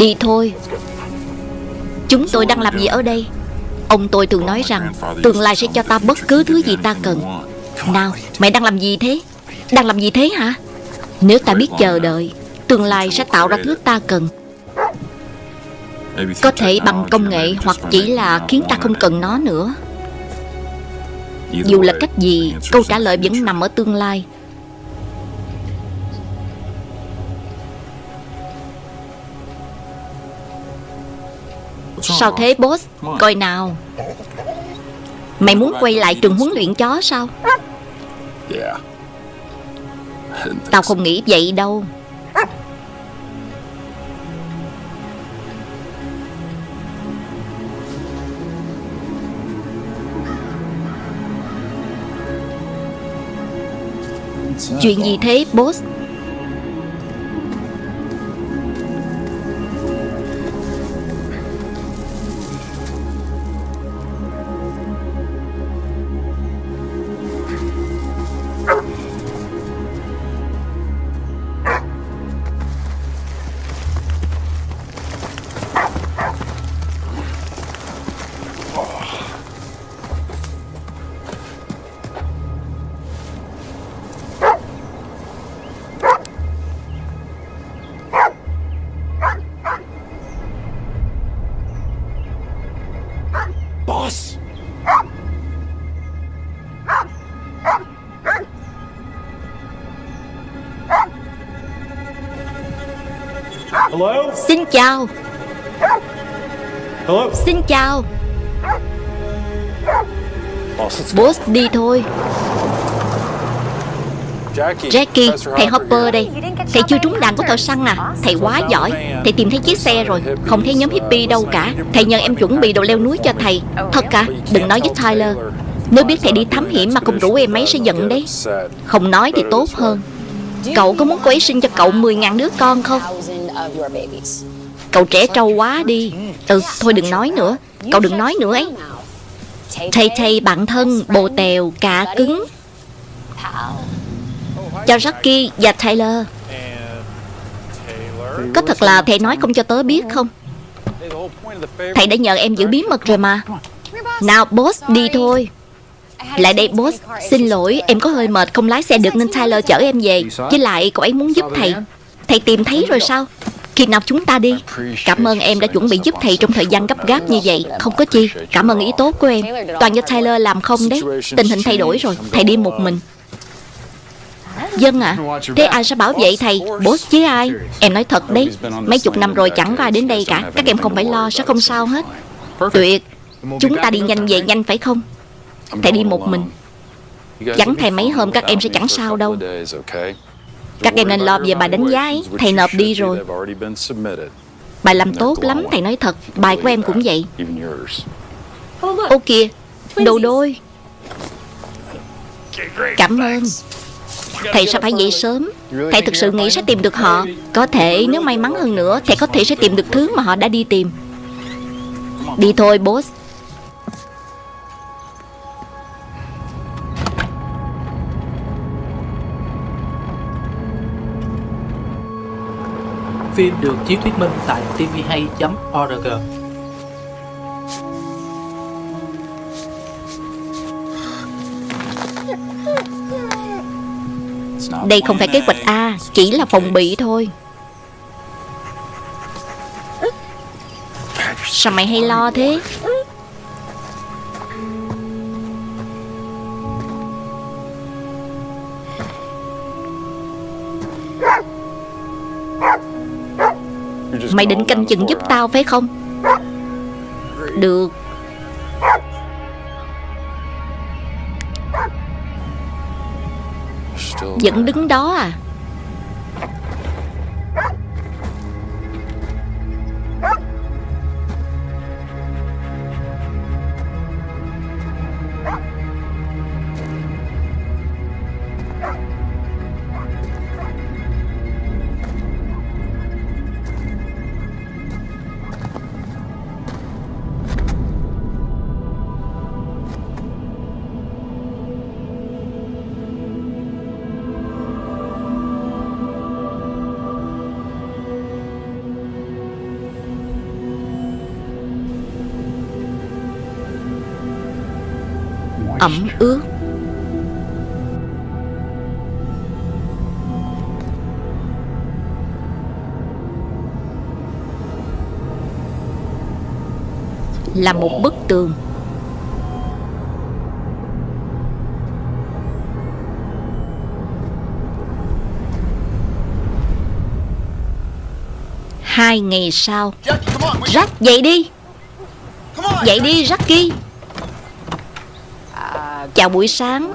Đi thôi. Chúng tôi đang làm gì ở đây? Ông tôi thường nói rằng, Tương lai sẽ cho ta bất cứ thứ gì ta cần. Nào mày đang làm gì thế? Đang làm gì thế hả? Nếu ta biết chờ đợi, Tương lai sẽ tạo ra thứ ta cần. Có thể bằng công nghệ Hoặc chỉ là khiến ta không cần nó nữa. Dù là cách gì, Câu trả lời vẫn nằm ở tương lai. Sao thế boss? Coi nào. Mày muốn quay lại trường huấn luyện chó sao? Tao không nghĩ vậy đâu. Chuyện gì thế boss! Hello? Xin chào. Hello? Xin chào. Boss, let's Boss đi thôi. Jackie, thầy Hopper đây. Thầy chưa trúng đạn của thợ săn à? Thầy quá giỏi. Thầy tìm thấy chiếc xe rồi. Không thấy nhóm hippie đâu cả. Thầy nhờ em chuẩn bị đồ leo núi cho thầy. Thật cả Đừng nói với Tyler. Nếu biết thầy đi thám hiểm mà không rủ em ấy sẽ giận đấy. Không nói thì tốt hơn. Cậu có muốn cô ấy sinh cho cậu 10.000 đứa con không Cậu trẻ trâu quá đi. Ừ thôi đừng nói nữa. Cậu đừng nói nữa ấy. Thầy thầy bạn thân, bồ tèo cả cứng. Cho Rocky và Taylor. Có thật là thầy nói không cho tớ biết không? Thầy đã nhờ em giữ bí mật rồi mà. Nào, boss, đi thôi. Lại đây, boss. Xin lỗi, em có hơi mệt không lái xe được nên Tyler chở em về. Với lại cậu ấy muốn giúp thầy. Thầy tìm thấy rồi sao? Khi nào chúng ta đi. Cảm ơn em đã chuẩn bị giúp thầy trong thời gian gấp gáp như vậy. Không có chi. Cảm ơn ý tốt của em. Toàn do Tyler làm không đấy. Tình hình thay đổi rồi. Thầy đi một mình. Dân ạ. Thế ai sẽ bảo vệ thầy? Boss chứ ai? Em nói thật đấy. Mấy chục năm rồi chẳng có ai đến đây cả. Các em không phải lo, sẽ không sao hết. Tuyệt. Chúng ta đi nhanh về nhanh phải không? Thầy đi một mình. Chẳng thầy mấy hôm các em sẽ chẳng sao đâu. Các em nên lo về bài đánh giá ấy. Thầy nộp đi rồi. Bài làm tốt lắm, thầy nói thật. Bài của em cũng vậy. Ô kìa, Đồ đôi. Cảm ơn. Thầy sao phải dậy sớm. Thầy thực sự nghĩ sẽ tìm được họ. Có thể, nếu may mắn hơn nữa, Thầy có thể sẽ tìm được thứ mà họ đã đi tìm. Đi thôi, boss. Phim được chiếu thuyết minh tại tvhay.org Đây không phải kế hoạch A, Chỉ là phòng bị thôi. Sao mày hay lo thế? Mày định canh chừng giúp tao phải không? Được. Vẫn đứng đó à? Là một bức tường. Hai ngày sau Jack dậy đi. Dậy đi Jackie Chào buổi sáng.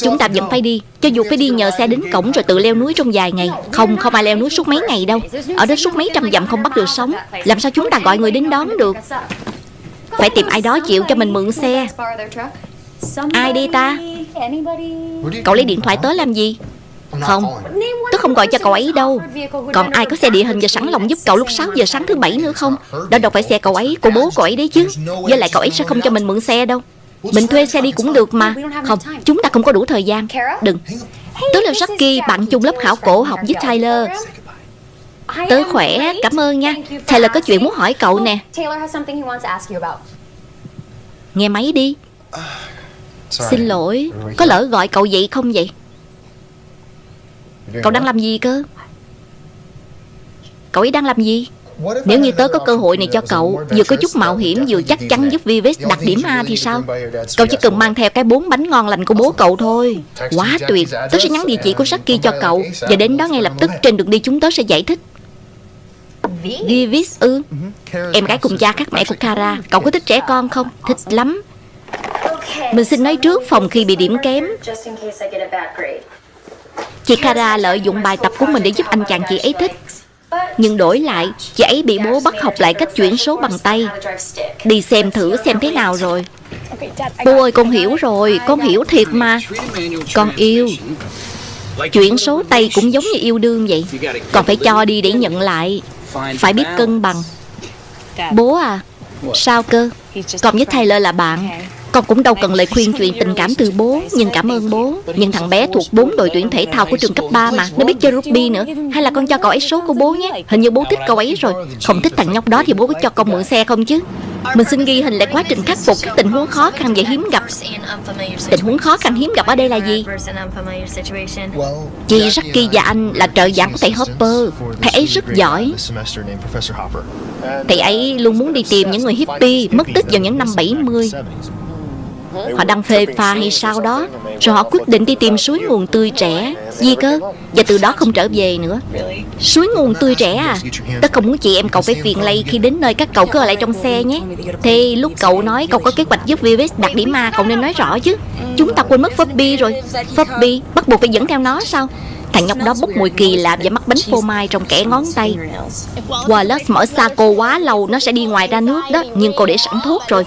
Chúng ta vẫn phải đi. Cho dù phải đi nhờ xe đến cổng rồi tự leo núi trong vài ngày. Không, không ai leo núi suốt mấy ngày đâu. Ở đó suốt mấy trăm dặm không bắt được sống Làm sao chúng ta gọi người đến đón được? Phải tìm ai đó chịu cho mình mượn xe. Ai đi ta? Cậu lấy điện thoại tới làm gì? Không Tôi không gọi cho cậu ấy đâu. Còn ai có xe địa hình và sẵn lòng giúp cậu lúc 6 giờ sáng thứ bảy nữa không? Đó đâu phải xe cậu ấy Của bố cậu ấy đấy chứ. Với lại cậu ấy sẽ không cho mình mượn xe đâu. Mình thuê xe đi cũng được mà. Không, chúng ta không có đủ thời gian. Đừng. Tớ là Jackie, bạn chung lớp khảo cổ học với Tyler. Tớ khỏe, cảm ơn nha. Tyler có chuyện muốn hỏi cậu nè. Nghe máy đi. Xin lỗi. Có lỡ gọi cậu dậy không vậy? Cậu đang làm gì cơ? Cậu ấy đang làm gì? Nếu như tớ có cơ hội này cho cậu Vừa có chút mạo hiểm vừa chắc chắn giúp Vives đặt điểm A thì sao? Cậu chỉ cần mang theo cái bốn bánh ngon lành của bố cậu thôi. Quá tuyệt. Tớ sẽ nhắn địa chỉ của Saki cho cậu. Và đến đó ngay lập tức trên đường đi chúng tớ sẽ giải thích Vives ư Em gái cùng cha khác mẹ của Kara. Cậu có thích trẻ con không? Thích lắm. Mình xin nói trước phòng khi bị điểm kém. Chị Kara lợi dụng bài tập của mình để giúp anh chàng chị ấy thích. Nhưng đổi lại Chị ấy bị bố bắt học lại cách chuyển số bằng tay. Đi xem thử xem thế nào rồi. Bố ơi con hiểu rồi Con hiểu thiệt mà. Con yêu. Chuyển số tay cũng giống như yêu đương vậy. Còn phải cho đi để nhận lại Phải biết cân bằng. Bố à Sao cơ? Con với Tyler là bạn. Con cũng đâu cần lời khuyên chuyện tình cảm từ bố Nhưng cảm ơn bố. Nhưng thằng bé thuộc bốn đội tuyển thể thao của trường cấp 3 mà Nó biết chơi rugby nữa. Hay là con cho cậu ấy số của bố nhé? Hình như bố thích cậu ấy rồi. Không thích thằng nhóc đó thì bố có cho con mượn xe không chứ Mình xin ghi hình lại quá trình khắc phục các tình huống khó khăn và hiếm gặp. Tình huống khó khăn hiếm gặp ở đây là gì? Chị Jackie và anh là trợ giảng của thầy Hopper. Thầy ấy rất giỏi. Thầy ấy luôn muốn đi tìm những người hippie Mất tích vào những năm 70 Họ đang phê pha hay sao đó Rồi họ quyết định đi tìm suối nguồn tươi trẻ Gì cơ Và từ đó không trở về nữa. Suối nguồn tươi trẻ à. Tất không muốn chị em cậu phải phiền lây Khi đến nơi các cậu cứ ở lại trong xe nhé. Thì lúc cậu nói cậu có kế hoạch giúp Vivis đặt điểm A Cậu nên nói rõ chứ. Chúng ta quên mất Furby rồi. Furby bắt buộc phải dẫn theo nó sao Thằng nhóc đó bốc mùi kỳ lạ và mắc bánh phô mai trong kẻ ngón tay. Wallace mở xa cô quá lâu Nó sẽ đi ngoài ra nước đó Nhưng cô để sẵn thuốc rồi.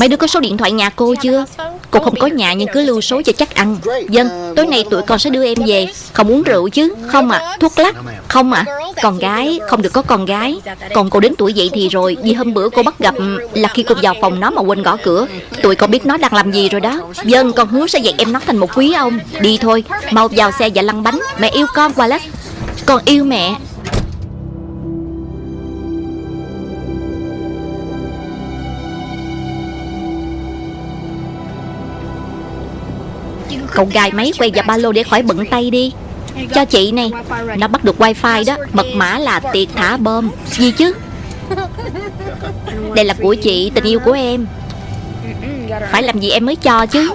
Mấy đứa có số điện thoại nhà cô chưa? Cô không có nhà nhưng cứ lưu số cho chắc ăn. Dân, tối nay tụi con sẽ đưa em về. Không uống rượu chứ? Không à, thuốc lắc? Không à, con gái, không được có con gái. Còn cô đến tuổi dậy thì rồi. Vì hôm bữa cô bắt gặp ừ, là khi cô vào phòng nó mà quên gõ cửa. Tụi con biết nó đang làm gì rồi đó. Dân, con hứa sẽ dạy em nó thành một quý ông. Đi thôi, mau vào xe và lăn bánh. Mẹ yêu con quá lắm, Con yêu mẹ. Cậu gài máy quay vào ba lô để khỏi bận tay đi. Cho chị này Nó bắt được wifi đó Mật mã là tiệc thả bom. Gì chứ? Đây là của chị tình yêu của em. Phải làm gì em mới cho chứ?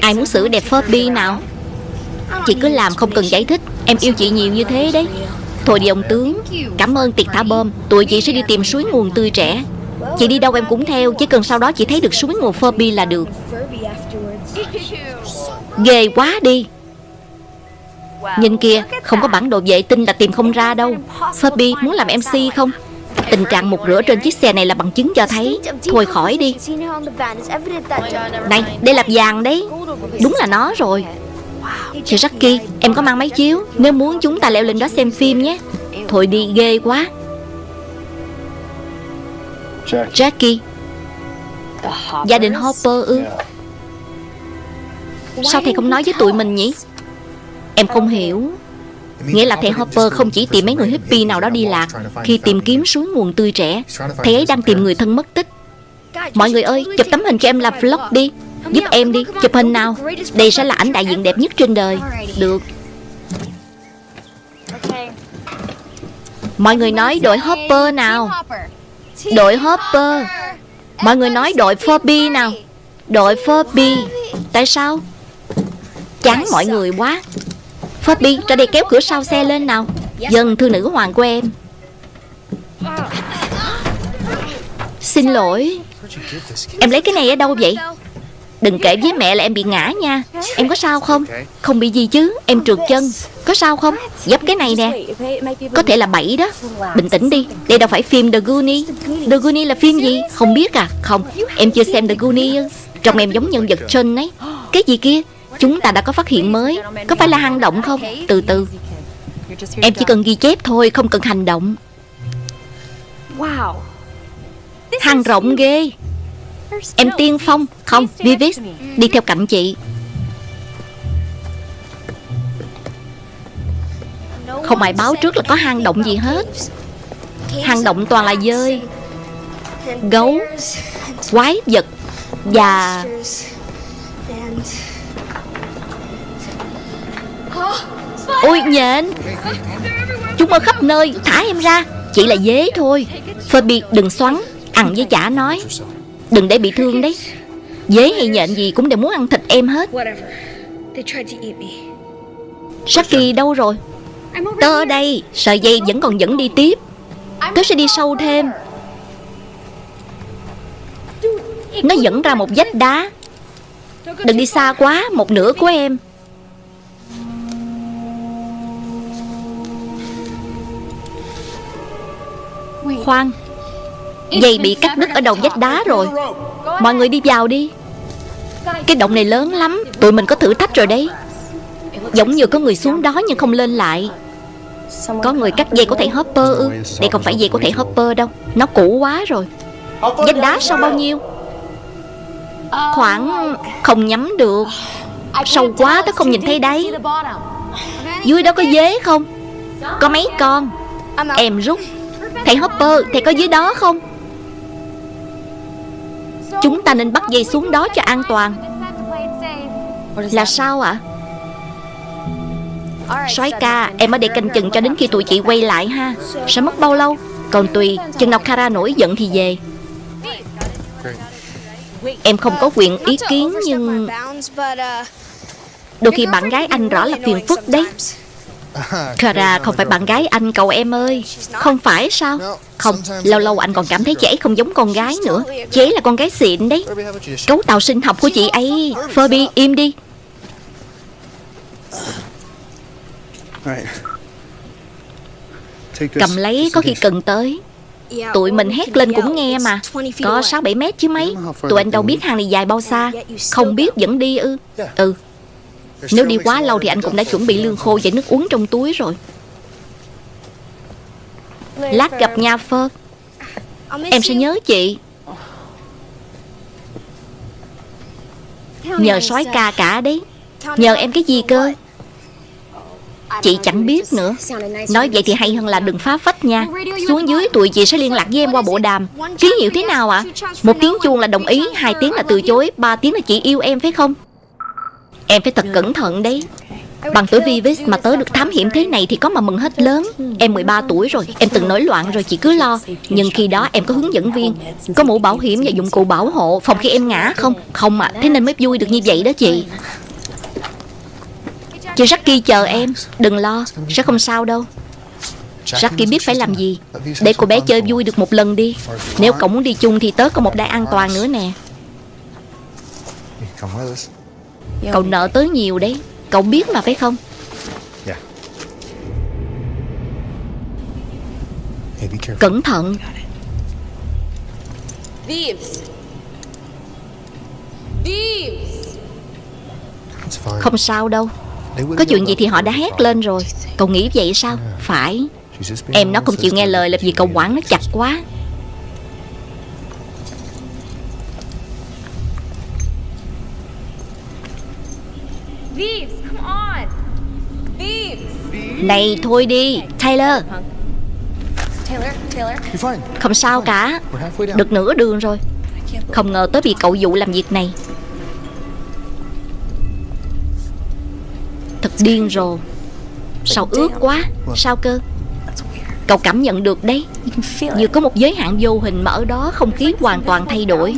Ai muốn xử đẹp Furby nào? Chị cứ làm không cần giải thích. Em yêu chị nhiều như thế đấy. Thôi đi ông tướng. Cảm ơn tiệc thả bom. Tụi chị sẽ đi tìm suối nguồn tươi trẻ. Chị đi đâu em cũng theo, Chỉ cần sau đó chị thấy được suối nguồn Furby là được. Ghê quá đi. Nhìn kìa, Không có bản đồ vệ tinh là tìm không ra đâu. Furby muốn làm MC không? Tình trạng một rửa trên chiếc xe này là bằng chứng cho thấy. Thôi khỏi đi. Này, đây là vàng đấy. Đúng là nó rồi. Chị Jackie Em có mang máy chiếu. Nếu muốn chúng ta leo lên đó xem phim nhé. Thôi đi ghê quá. Jackie. Gia đình Hopper ư? Sao thầy không nói với tụi mình nhỉ? Em không hiểu. Nghĩa là thầy Hopper không chỉ tìm mấy người hippie nào đó đi lạc Khi tìm kiếm suối nguồn tươi trẻ. Thầy ấy đang tìm người thân mất tích. Mọi người ơi chụp tấm hình cho em làm vlog đi Giúp em đi, Chụp hình nào. Đây sẽ là ảnh đại diện đẹp nhất trên đời. Được. Mọi người nói đội Hopper nào? Đội Hopper. Mọi người nói đội Furby nào? Đội Furby. Tại sao? Chán mọi người quá. Furby, ra đây kéo cửa sau xe lên nào. Dân thư nữ hoàng của em. Xin lỗi. Em lấy cái này ở đâu vậy? Đừng kể với mẹ là em bị ngã nha. Em có sao không? Không bị gì chứ. Em trượt chân. Có sao không? Dấp cái này nè. Có thể là bẫy đó. Bình tĩnh đi. Đây đâu phải phim The Goonies. The Goonies là phim gì? Không biết à? Không. Em chưa xem The Goonies Trong em giống nhân vật John ấy. Cái gì kia? Chúng ta đã có phát hiện mới. Có phải là hang động không? Từ từ. Em chỉ cần ghi chép thôi Không cần hành động. Hang rộng ghê Em tiên phong. Không Vivis Đi theo cạnh chị. Không ai báo trước là có hang động gì hết. Hang động toàn là dơi Gấu Quái vật Và Ôi nhện. Chúng ở khắp nơi Thả em ra. Chỉ là dế thôi. Phoebe đừng xoắn Ăn với chả nói Đừng để bị thương đấy. Dế hay nhện gì cũng đều muốn ăn thịt em hết. Saki đâu rồi? Tớ ở đây. Sợi dây vẫn còn dẫn đi tiếp. Tớ sẽ đi sâu thêm. Nó dẫn ra một vách đá. Đừng đi xa quá Một nửa của em. Khoan Dây bị cắt đứt ở đầu vách đá rồi. Mọi người đi vào đi. Cái động này lớn lắm, Tụi mình có thử thách rồi đấy. Giống như có người xuống đó nhưng không lên lại. Có người cắt dây của thầy Hopper ư? Đây không phải dây của thầy Hopper đâu. Nó cũ quá rồi. Vách đá sâu bao nhiêu? Khoảng không nhắm được. Sâu quá tớ không nhìn thấy đấy. Dưới đó có dế không? Có mấy con? Em rút. Thầy Hopper Thầy có dưới đó không? Chúng ta nên bắt dây xuống đó cho an toàn. Là sao ạ? À? soái ca, Em ở đây canh chừng cho đến khi tụi chị quay lại ha. Sẽ mất bao lâu? Còn tùy, Chừng nào Kara nổi giận thì về. Em không có quyền ý kiến, nhưng Đôi khi bạn gái anh rõ là phiền phức đấy. Kara không phải bạn gái anh cậu em ơi. Không phải sao? Không, lâu lâu anh còn cảm thấy chị ấy không giống con gái nữa. Chị ấy là con gái xịn đấy. Cấu tạo sinh học của chị ấy. Phoebe, im đi. Cầm lấy có khi cần tới. Tụi mình hét lên cũng nghe mà. Có 6-7 mét chứ mấy. Tụi anh đâu biết hàng này dài bao xa. Không biết vẫn đi ư. Ừ Nếu đi quá lâu thì anh cũng đã chuẩn bị lương khô và nước uống trong túi rồi. Lát gặp nha Phơ. Em sẽ nhớ chị. Nhờ sói ca cả đấy. Nhờ em cái gì cơ? Chị chẳng biết nữa. Nói vậy thì hay hơn là đừng phá phách nha. Xuống dưới tụi chị sẽ liên lạc với em qua bộ đàm. Ký hiệu thế nào ạ? à? Một tiếng chuông là đồng ý Hai tiếng là từ chối Ba tiếng là chị yêu em phải không Em phải thật cẩn thận đấy. Bằng tuổi Vivis mà tớ được thám hiểm thế này thì có mà mừng hết lớn. Em 13 tuổi rồi, em từng nổi loạn rồi chị cứ lo. Nhưng khi đó em có hướng dẫn viên Có mũ bảo hiểm và dụng cụ bảo hộ Phòng khi em ngã không? Không ạ, à, thế nên mới vui được như vậy đó chị. Chị Jackie chờ em Đừng lo, sẽ không sao đâu. Jackie biết phải làm gì. Để cô bé chơi vui được một lần đi. Nếu cậu muốn đi chung thì tớ có một đai an toàn nữa nè. Cậu nợ tớ nhiều đấy. Cậu biết mà phải không? Cẩn thận. Không sao đâu. Có chuyện gì thì họ đã hét lên rồi. Cậu nghĩ vậy sao? Phải. Em nó không chịu nghe lời là vì cậu quản nó chặt quá Này thôi đi. Taylor. Không sao cả. Được nửa đường rồi. Không ngờ tới bị cậu dụ làm việc này. Thật điên rồ. Sao ướt quá. Sao cơ? Cậu cảm nhận được đấy. Như có một giới hạn vô hình mà ở đó không khí hoàn toàn thay đổi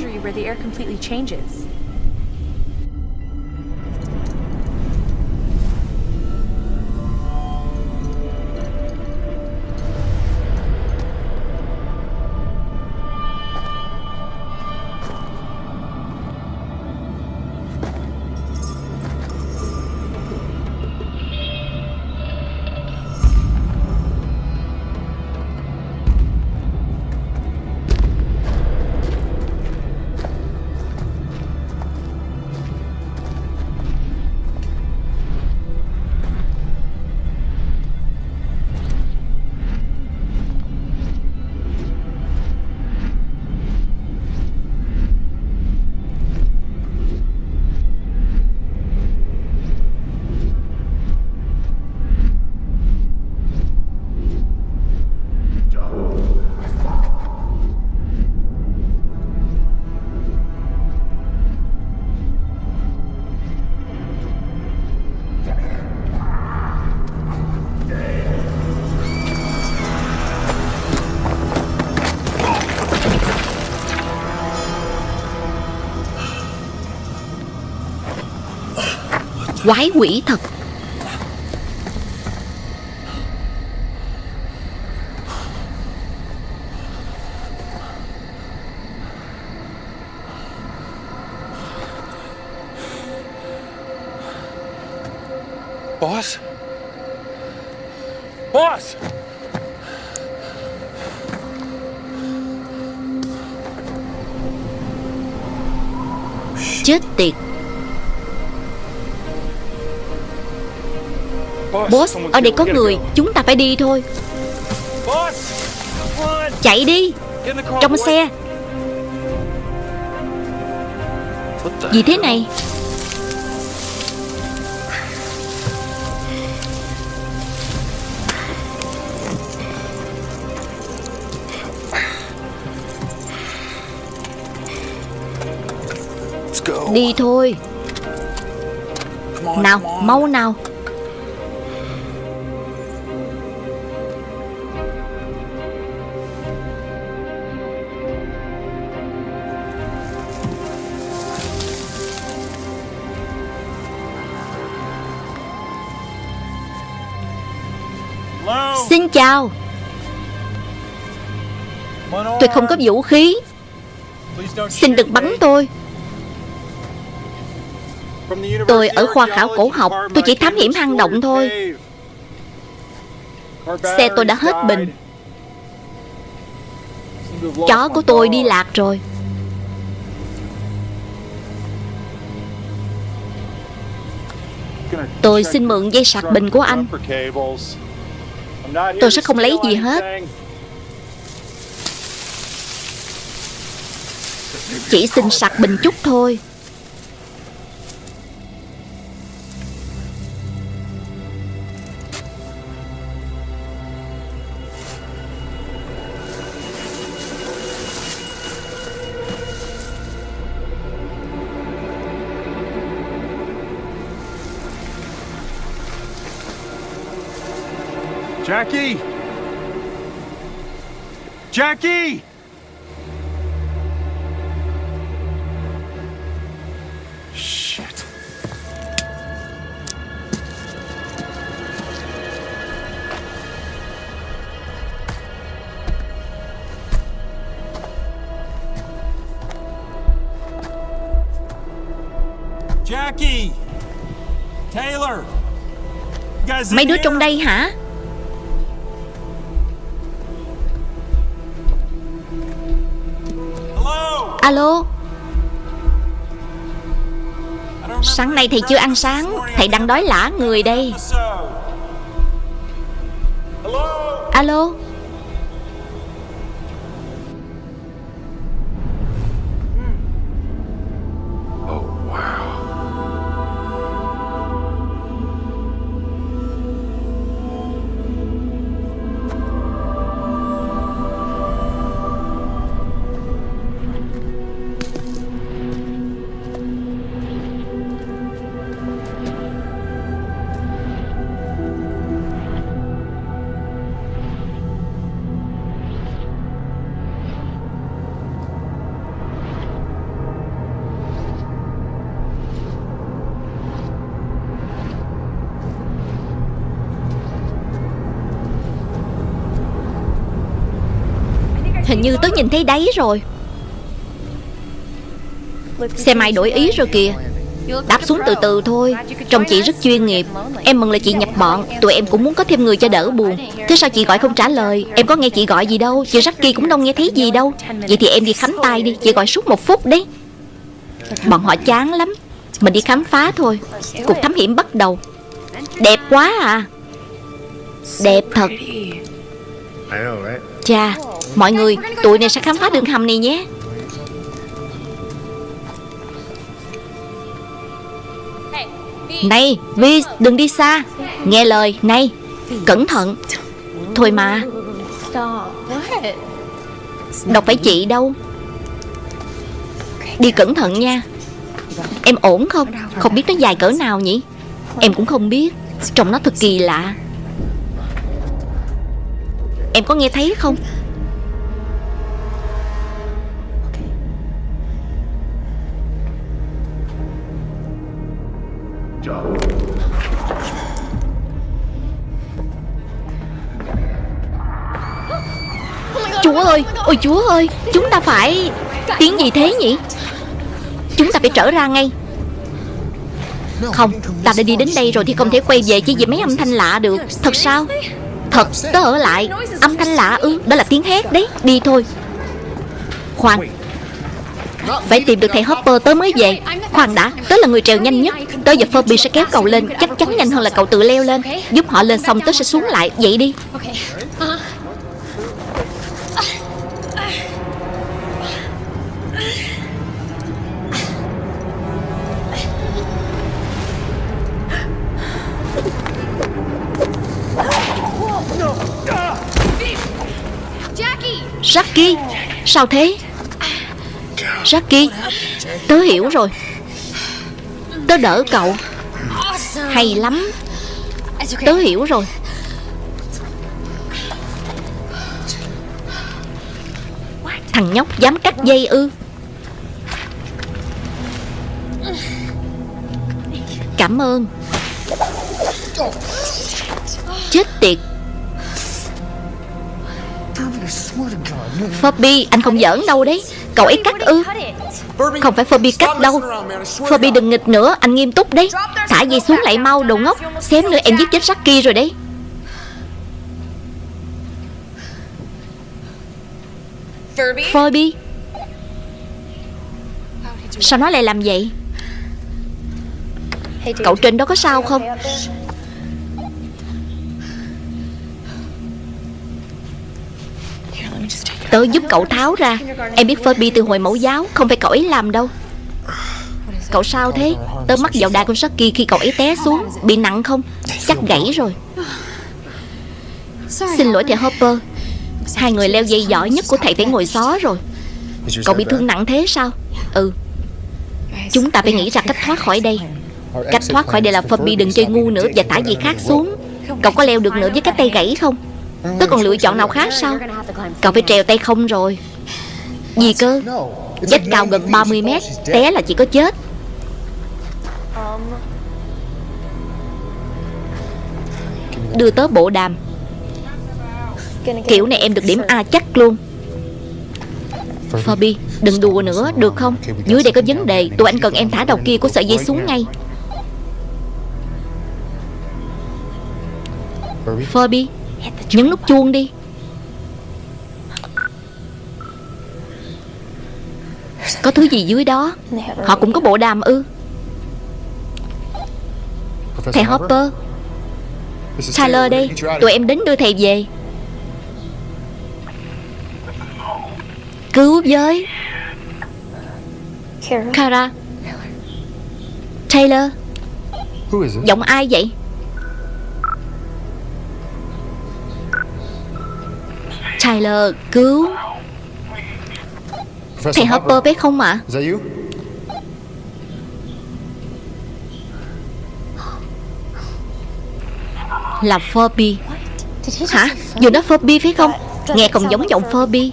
Quái quỷ thật Boss? Boss! Chết tiệt Boss, ở đây có người. Chúng ta phải đi thôi! Chạy đi Trong xe Gì thế này. Đi thôi Nào mau nào đao Tôi không có vũ khí. Xin đừng bắn tôi. Tôi ở khoa khảo cổ học, Tôi chỉ thám hiểm hang động thôi. Xe tôi đã hết bình. Chó của tôi đi lạc rồi. Tôi xin mượn dây sạc bình của anh. Tôi sẽ không lấy gì hết. Chỉ xin sạc bình chút thôi Jackie! Jackie! Shit. Jackie! Taylor! Mấy đứa trong đây hả Alo? Sáng nay thầy chưa ăn sáng. Thầy đang đói lả người đây. Alo? Hình như tớ nhìn thấy đáy rồi. Xe mai đổi ý rồi kìa. Đáp xuống từ từ thôi. Trông chị rất chuyên nghiệp. Em mừng là chị nhập bọn. Tụi em cũng muốn có thêm người cho đỡ buồn. Thế sao chị gọi không trả lời? Em có nghe chị gọi gì đâu. Chị Jackie cũng đâu nghe thấy gì đâu. Vậy thì em đi khánh tay đi. Chị gọi suốt một phút đấy. Bọn họ chán lắm. Mình đi khám phá thôi. Cuộc thám hiểm bắt đầu. Đẹp quá à. Đẹp thật? Chà Mọi người, Tụi này sẽ khám phá đường hầm này nhé. Này, Vi, đừng đi xa. Nghe lời, Này, Cẩn thận. Thôi mà. Đâu phải chị đâu. Đi cẩn thận nha. Em ổn không? Không biết nó dài cỡ nào nhỉ? Em cũng không biết. Trông nó thật kỳ lạ. Em có nghe thấy không? Ơi Ôi chúa ơi, Chúng ta phải Tiếng gì thế nhỉ? Chúng ta phải trở ra ngay. Không, Ta đã đi đến đây rồi thì không thể quay về chỉ vì mấy âm thanh lạ được. Thật sao? Thật tớ ở lại. Âm thanh lạ ư? Đó là tiếng hét đấy. Đi thôi. Khoan. Phải tìm được thầy Hopper, tớ mới về. Khoan đã, Tớ là người trèo nhanh nhất. Tớ và Phoebe sẽ kéo cậu lên. Chắc chắn nhanh hơn là cậu tự leo lên. Giúp họ lên xong, tớ sẽ xuống lại. Vậy đi. Jackie Sao thế? Jackie Tớ hiểu rồi. Tớ đỡ cậu. Hay lắm. Tớ hiểu rồi. Thằng nhóc dám cắt dây ư. Cảm ơn. Chết tiệt. Phoebe anh không giỡn đâu đấy. Cậu ấy cắt ư. Không phải Phoebe cắt đâu. Phoebe đừng nghịch nữa, Anh nghiêm túc đấy. Thả dây xuống lại mau, đồ ngốc. Xém nữa em giết chết Jackie rồi đấy. Phoebe Sao nó lại làm vậy? Cậu trên đó có sao không? Tớ giúp cậu tháo ra. Em biết Phoebe từ hồi mẫu giáo, Không phải cậu ấy làm đâu. Cậu sao thế? Tớ mắc vào đai con Saki khi cậu ấy té xuống. Bị nặng không? Chắc gãy rồi. Xin lỗi thầy Hopper. Hai người leo dây giỏi nhất của thầy phải ngồi xó rồi. Cậu bị thương nặng thế sao? Ừ. Chúng ta phải nghĩ ra cách thoát khỏi đây. Cách thoát khỏi đây là Phoebe đừng chơi ngu nữa Và thả gì khác xuống. Cậu có leo được nữa với cái tay gãy không? Tớ còn lựa chọn nào khác sao? Cậu phải trèo tay không rồi. Gì cơ? Dách cao gần 30 mét, Té là chỉ có chết. Đưa tớ bộ đàm. Kiểu này em được điểm A chắc luôn. Phoebe, Đừng đùa nữa, được không? Dưới đây có vấn đề, Tụi anh cần em thả đầu kia của sợi dây xuống ngay. Phoebe Nhấn nút chuông đi. Có thứ gì dưới đó? Họ cũng có bộ đàm ư? Thầy Hopper Tyler đây. Tụi em đến đưa thầy về. Cứu với Kara. Taylor. Who is it? Giọng ai vậy Tyler cứu. Thầy Hopper phải không ạ? You? Là Phoebe Hả? Vừa nói Phoebe phải không? Nghe không giống giọng is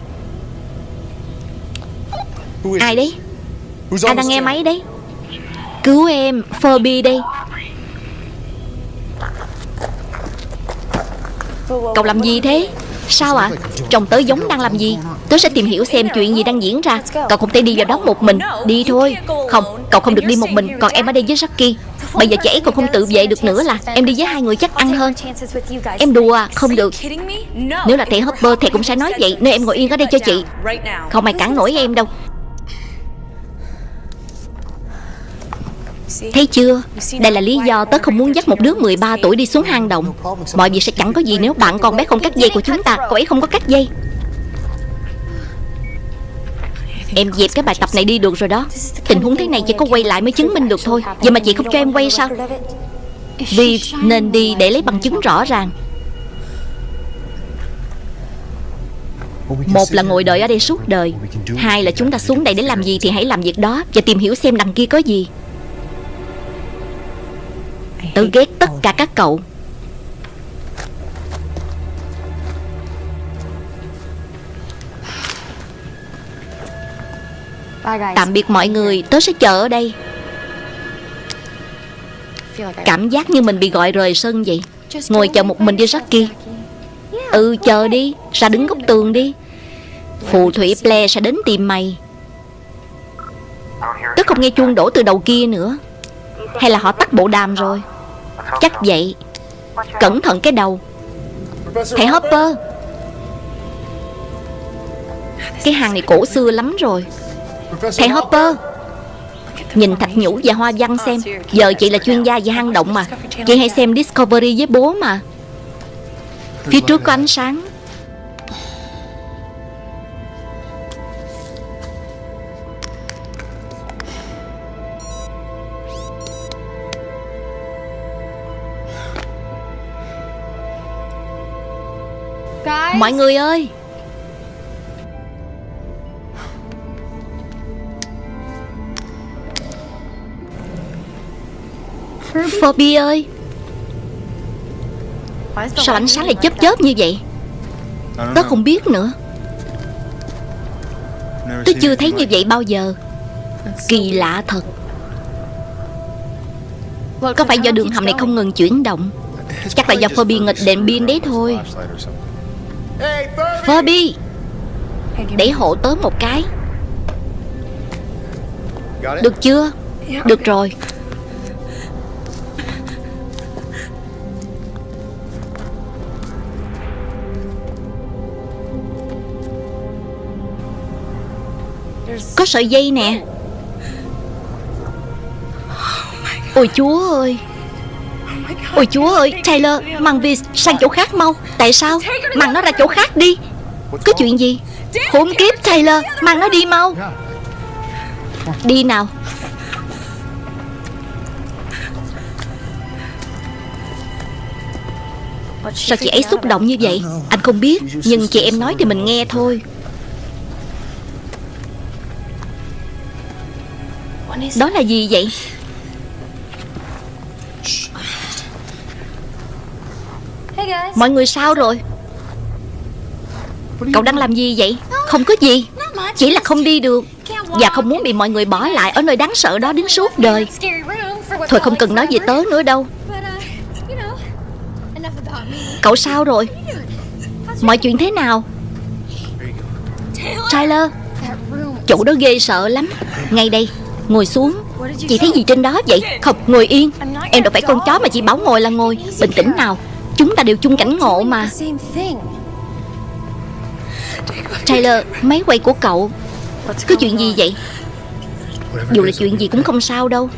Ai đấy? Ai đang nghe máy đấy. Cứu em Phoebe đây. Cậu làm gì thế Sao ạ? chồng tớ giống đang làm gì? Tớ sẽ tìm hiểu xem chuyện gì đang diễn ra. Cậu không thể đi vào đó một mình. Đi thôi. Không, cậu không được đi một mình. Còn em ở đây với Jackie. Bây giờ chị ấy còn không tự vệ được nữa là Em đi với hai người chắc ăn hơn. Em đùa à, không được. Nếu là thầy Hopper thầy cũng sẽ nói vậy. Nên em ngồi yên ở đây cho chị. Không ai cản nổi em đâu. Thấy chưa? Đây là lý do tớ không muốn dắt một đứa 13 tuổi đi xuống hang động. Mọi việc sẽ chẳng có gì nếu bạn con bé không cắt dây của chúng ta. Cậu ấy không có cắt dây. Em dẹp cái bài tập này đi được rồi đó. Tình huống thế này chỉ có quay lại mới chứng minh được thôi. Vậy mà chị không cho em quay sao? Vì nên đi để lấy bằng chứng rõ ràng. Một là ngồi đợi ở đây suốt đời. Hai là chúng ta xuống đây để làm gì thì hãy làm việc đó Và tìm hiểu xem đằng kia có gì. Tớ ghét tất cả các cậu. Tạm biệt mọi người Tớ sẽ chờ ở đây. Cảm giác như mình bị gọi rời sân vậy. Ngồi chờ một mình đi Jackie Ừ chờ đi, Ra đứng góc tường đi. Phù thủy ple sẽ đến tìm mày. Tớ không nghe chuông đổ từ đầu kia nữa. Hay là họ tắt bộ đàm rồi? Chắc vậy. Cẩn thận cái đầu. Thầy Hopper. Cái hàng này cổ xưa lắm rồi. Thầy Hopper. Nhìn thạch nhũ và hoa văn xem. Giờ chị là chuyên gia về hang động mà. Chị hay xem Discovery với bố mà. Phía trước có ánh sáng. Mọi người ơi! Phoebe ơi! Sao ánh sáng lại chớp chớp như vậy? Tớ không biết nữa. Tớ chưa thấy như vậy bao giờ. Kỳ lạ thật. Có phải do đường hầm này không ngừng chuyển động? Chắc là do Phoebe nghịch đèn pin đấy thôi. Phoebe Để hộ tớ một cái. Được chưa? Được rồi. Có sợi dây nè. Ôi chúa ơi. Ôi chúa ơi Taylor Mang Vi sang chỗ khác mau. Tại sao? Mang nó ra chỗ khác đi. Có chuyện gì? Khốn kiếp, Taylor. Mang nó đi mau. Đi nào. Sao chị ấy xúc động như vậy? Anh không biết, Nhưng chị em nói thì mình nghe thôi. Đó là gì vậy? Mọi người sao rồi? Cậu đang làm gì vậy? Không có gì. Chỉ là không đi được Và không muốn bị mọi người bỏ lại Ở nơi đáng sợ đó đến suốt đời. Thôi không cần nói gì tớ nữa đâu. Cậu sao rồi? Mọi chuyện thế nào? Tyler, Chỗ đó ghê sợ lắm. Ngay đây, Ngồi xuống. Chị thấy gì trên đó vậy? Không, ngồi yên. Em đâu phải con chó mà chị bảo ngồi là ngồi. Bình tĩnh nào. Chúng ta đều chung cảnh ngộ mà. Taylor, Máy quay của cậu, Có chuyện gì vậy? Dù là chuyện gì cũng không sao đâu.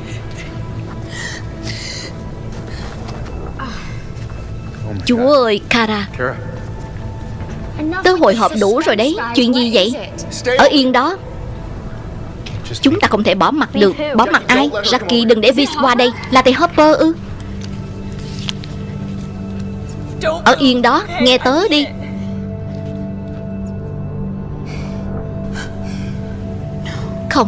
Chúa ơi, Kara. Tớ hồi hộp đủ rồi đấy. Chuyện gì vậy? Ở yên đó. Chúng ta không thể bỏ mặt được. Bỏ mặt ai? Jackie đừng để Vince qua đây. Là thầy Hopper ư? Ở yên đó, Nghe tớ đi. Không.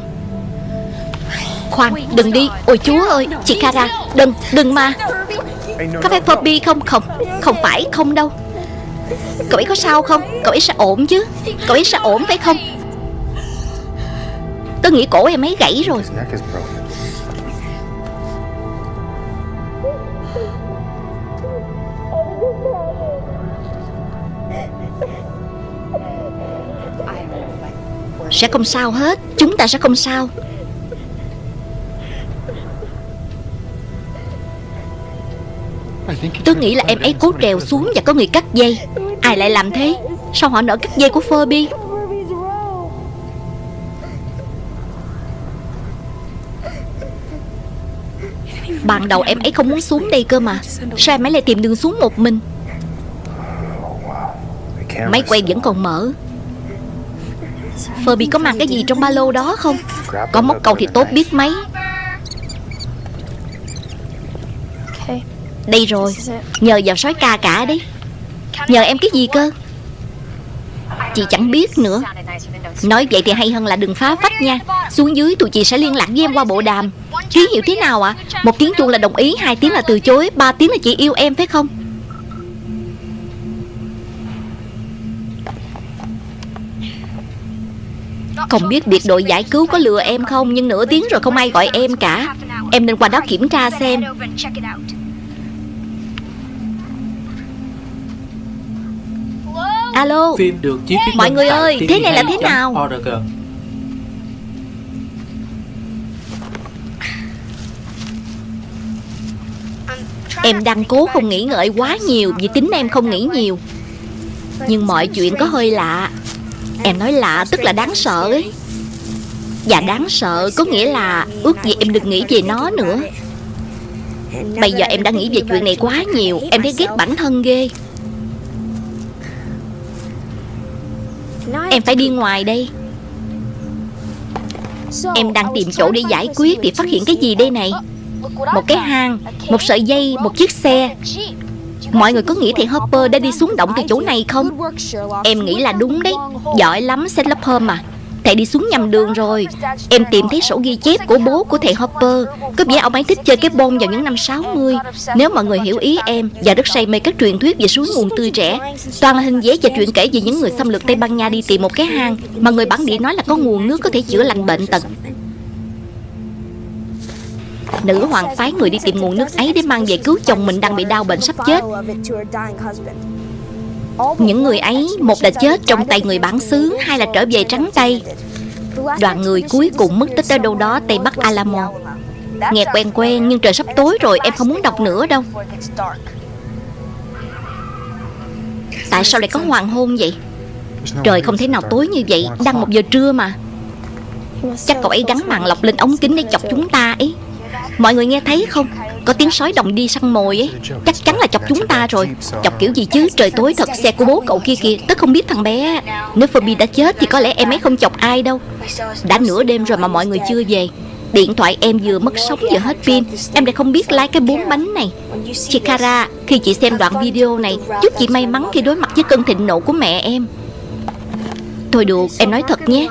Khoan, đừng đi. Ôi chúa ơi, Chị Kara, Đừng đừng mà. Có phải Phoebe không? Không Không phải, không đâu. Cậu ấy có sao không? Cậu ấy sẽ ổn chứ. Cậu ấy sẽ ổn phải không? Tớ nghĩ cổ em ấy gãy rồi. Sẽ không sao hết. Chúng ta sẽ không sao. Tôi nghĩ là em ấy cố trèo xuống và có người cắt dây. Ai lại làm thế? Sao họ nỡ cắt dây của Furby? Ban đầu em ấy không muốn xuống đây cơ mà. Sao em ấy lại tìm đường xuống một mình? Máy quay vẫn còn mở. Furby có mang cái gì trong ba lô đó không? Có móc câu thì tốt biết mấy. Đây rồi. Nhờ vào sói ca cả đấy Nhờ em cái gì cơ? Chị chẳng biết nữa. Nói vậy thì hay hơn là đừng phá vách nha. Xuống dưới tụi chị sẽ liên lạc với em qua bộ đàm. Ký hiệu thế nào ạ? Một tiếng chuông là đồng ý Hai tiếng là từ chối Ba tiếng là chị yêu em phải không Không biết biệt đội giải cứu có lừa em không Nhưng nửa tiếng rồi không ai gọi em cả. Em nên qua đó kiểm tra xem. Alo. Phim được chiếu Mọi người ơi, thế này là thế nào? Em đang cố không nghĩ ngợi quá nhiều Vì tính em không nghĩ nhiều. Nhưng mọi chuyện có hơi lạ Em nói lạ, tức là đáng sợ ấy. Và đáng sợ, có nghĩa là Ước gì em đừng nghĩ về nó nữa. Bây giờ em đã nghĩ về chuyện này quá nhiều, Em thấy ghét bản thân ghê. Em phải đi ngoài đây. Em đang tìm chỗ để giải quyết Thì phát hiện cái gì đây này? Một cái hang, Một sợi dây, Một chiếc xe. Mọi người có nghĩ thầy Hopper đã đi xuống động từ chỗ này không? Em nghĩ là đúng đấy. Giỏi lắm Sherlock Holmes mà. Thầy đi xuống nhầm đường rồi. Em tìm thấy sổ ghi chép của bố của thầy Hopper. Có vẻ ông ấy thích chơi cái bông vào những năm 60 Nếu mọi người hiểu ý em, Và rất say mê các truyền thuyết về suối nguồn tươi trẻ, Toàn là hình vẽ và chuyện kể về những người xâm lược Tây Ban Nha đi tìm một cái hang Mà người bản địa nói là có nguồn nước có thể chữa lành bệnh tật. Nữ hoàng phái người đi tìm nguồn nước ấy để mang về cứu chồng mình đang bị đau bệnh sắp chết. Những người ấy, Một là chết trong tay người bản xứ, Hai là trở về trắng tay. Đoàn người cuối cùng mất tích ở đâu đó, Tây Bắc Alamo. Nghe quen quen, nhưng trời sắp tối rồi, Em không muốn đọc nữa đâu. Tại sao lại có hoàng hôn vậy? Trời không thể nào tối như vậy, Đang một giờ trưa mà. Chắc cậu ấy gắn màn lọc lên ống kính để chọc chúng ta ấy. Mọi người nghe thấy không? Có tiếng sói đồng đi săn mồi ấy. Chắc chắn là chọc chúng ta rồi. Chọc kiểu gì chứ? Trời tối thật, xe của bố cậu kia kìa. Tớ không biết thằng bé. Nếu Phoebe đã chết thì có lẽ em ấy không chọc ai đâu. Đã nửa đêm rồi mà mọi người chưa về. Điện thoại em vừa mất sóng vừa hết pin. Em lại không biết lái cái bốn bánh này. Chị Kara Khi chị xem đoạn video này Chúc chị may mắn khi đối mặt với cơn thịnh nộ của mẹ em. Thôi được, em nói thật nhé.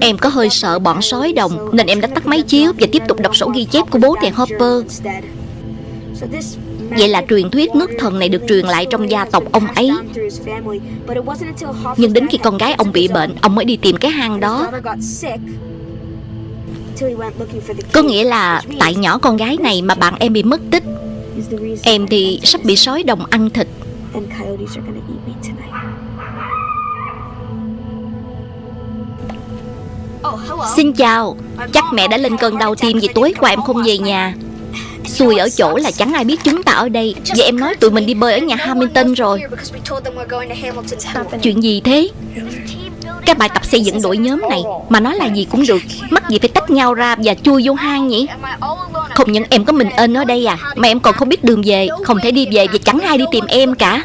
Em có hơi sợ bọn sói đồng, Nên em đã tắt máy chiếu Và tiếp tục đọc sổ ghi chép của bố thằng Hopper. Vậy là truyền thuyết nước thần này được truyền lại trong gia tộc ông ấy. Nhưng đến khi con gái ông bị bệnh, Ông mới đi tìm cái hang đó. Có nghĩa là tại nhỏ con gái này mà bạn em bị mất tích. Em thì sắp bị sói đồng ăn thịt. Xin chào. Chắc mẹ đã lên cơn đau tim vì tối qua em không về nhà. Xui ở chỗ là chẳng ai biết chúng ta ở đây. Vậy em nói tụi mình đi bơi ở nhà Hamilton rồi. Chuyện gì thế? Cái bài tập xây dựng đội nhóm này Mà nói là gì cũng được. Mắc gì phải tách nhau ra và chui vô hang nhỉ? Không những em có mình ên ở đây à Mà em còn không biết đường về. Không thể đi về vì chẳng ai đi tìm em cả.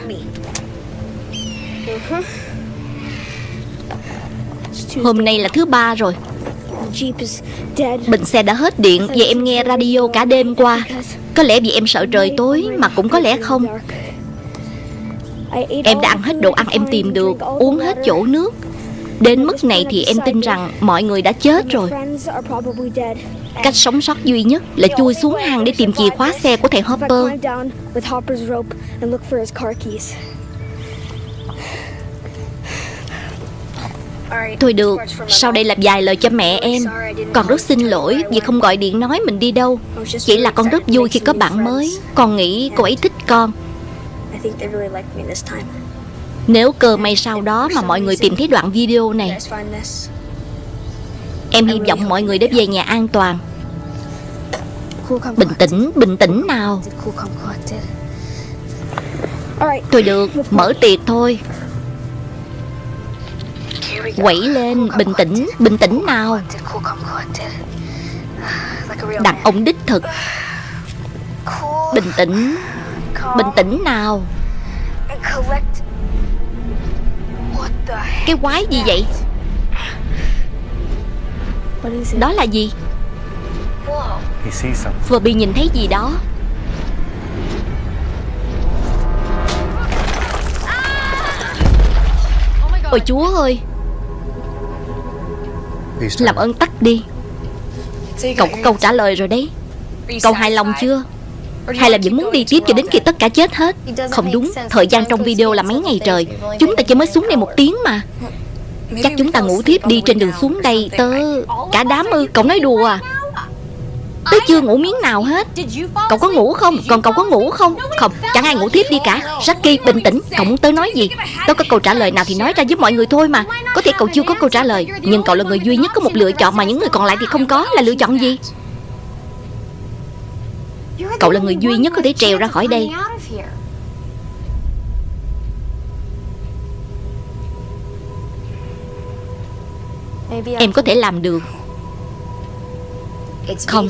Hôm nay là thứ ba rồi. Bình xe đã hết điện Vậy em nghe radio cả đêm qua. Có lẽ vì em sợ trời tối Mà cũng có lẽ không. Em đã ăn hết đồ ăn em tìm được, Uống hết chỗ nước. Đến mức này thì em tin rằng Mọi người đã chết rồi. Cách sống sót duy nhất Là chui xuống hang để tìm chìa khóa xe của thầy Hopper. Thôi được Sau đây làm vài lời cho mẹ em. Con rất xin lỗi vì không gọi điện nói mình đi đâu. Chỉ là con rất vui khi có bạn mới. Con nghĩ cô ấy thích con. Nếu cơ may sau đó mà mọi người tìm thấy đoạn video này Em hy vọng mọi người đã về nhà an toàn. Bình tĩnh, bình tĩnh nào. Thôi được, mở tiệc thôi. Quẩy lên, bình tĩnh, bình tĩnh nào. Đàn ông đích thực. Bình tĩnh, bình tĩnh nào. Cái quái gì vậy? Đó là gì? Vừa bị nhìn thấy gì đó? Ôi chúa ơi. Làm ơn tắt đi. Cậu có câu trả lời rồi đấy. Cậu hài lòng chưa? Hay là vẫn muốn đi tiếp cho đến khi tất cả chết hết. Không đúng, Thời gian trong video là mấy ngày trời. Chúng ta chỉ mới xuống đây một tiếng mà. Chắc chúng ta ngủ tiếp đi trên đường xuống đây, Tớ Cả đám ư, Cậu nói đùa à? Tớ chưa ngủ miếng nào hết. Cậu có ngủ không? Còn cậu có ngủ không? Không Chẳng ai ngủ tiếp đi cả. Jackie bình tĩnh. Cậu muốn tớ nói gì? Tớ có câu trả lời nào thì nói ra giúp mọi người thôi mà. Có thể cậu chưa có câu trả lời Nhưng cậu là người duy nhất có một lựa chọn Mà những người còn lại thì không có. Là lựa chọn gì? Cậu là người duy nhất có thể trèo ra khỏi đây. Em có thể làm được Không.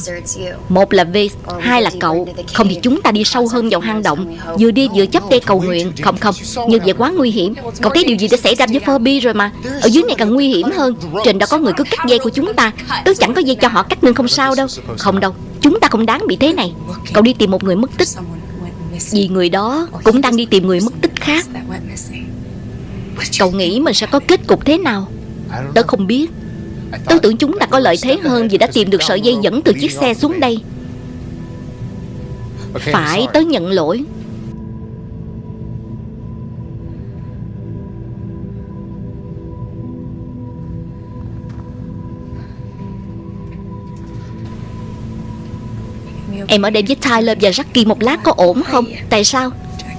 Một là V Hai là cậu. Không thì chúng ta đi sâu hơn vào hang động. Vừa đi vừa chấp tay cầu nguyện. Không không. Như vậy quá nguy hiểm. Cậu thấy điều gì đã xảy ra với Phoebe rồi mà? Ở dưới này càng nguy hiểm hơn. Trên đó có người cứ cắt dây của chúng ta. Tớ chẳng có dây cho họ cắt nên không sao đâu. Không đâu. Chúng ta không đáng bị thế này. Cậu đi tìm một người mất tích. Vì người đó cũng đang đi tìm người mất tích khác. Cậu nghĩ mình sẽ có kết cục thế nào? Tớ không biết Tớ tưởng chúng ta có lợi thế hơn vì đã tìm được sợi dây dẫn từ chiếc xe xuống đây. Phải tớ nhận lỗi. Em ở đây với Tyler và Jackie một lát có ổn không? Tại sao?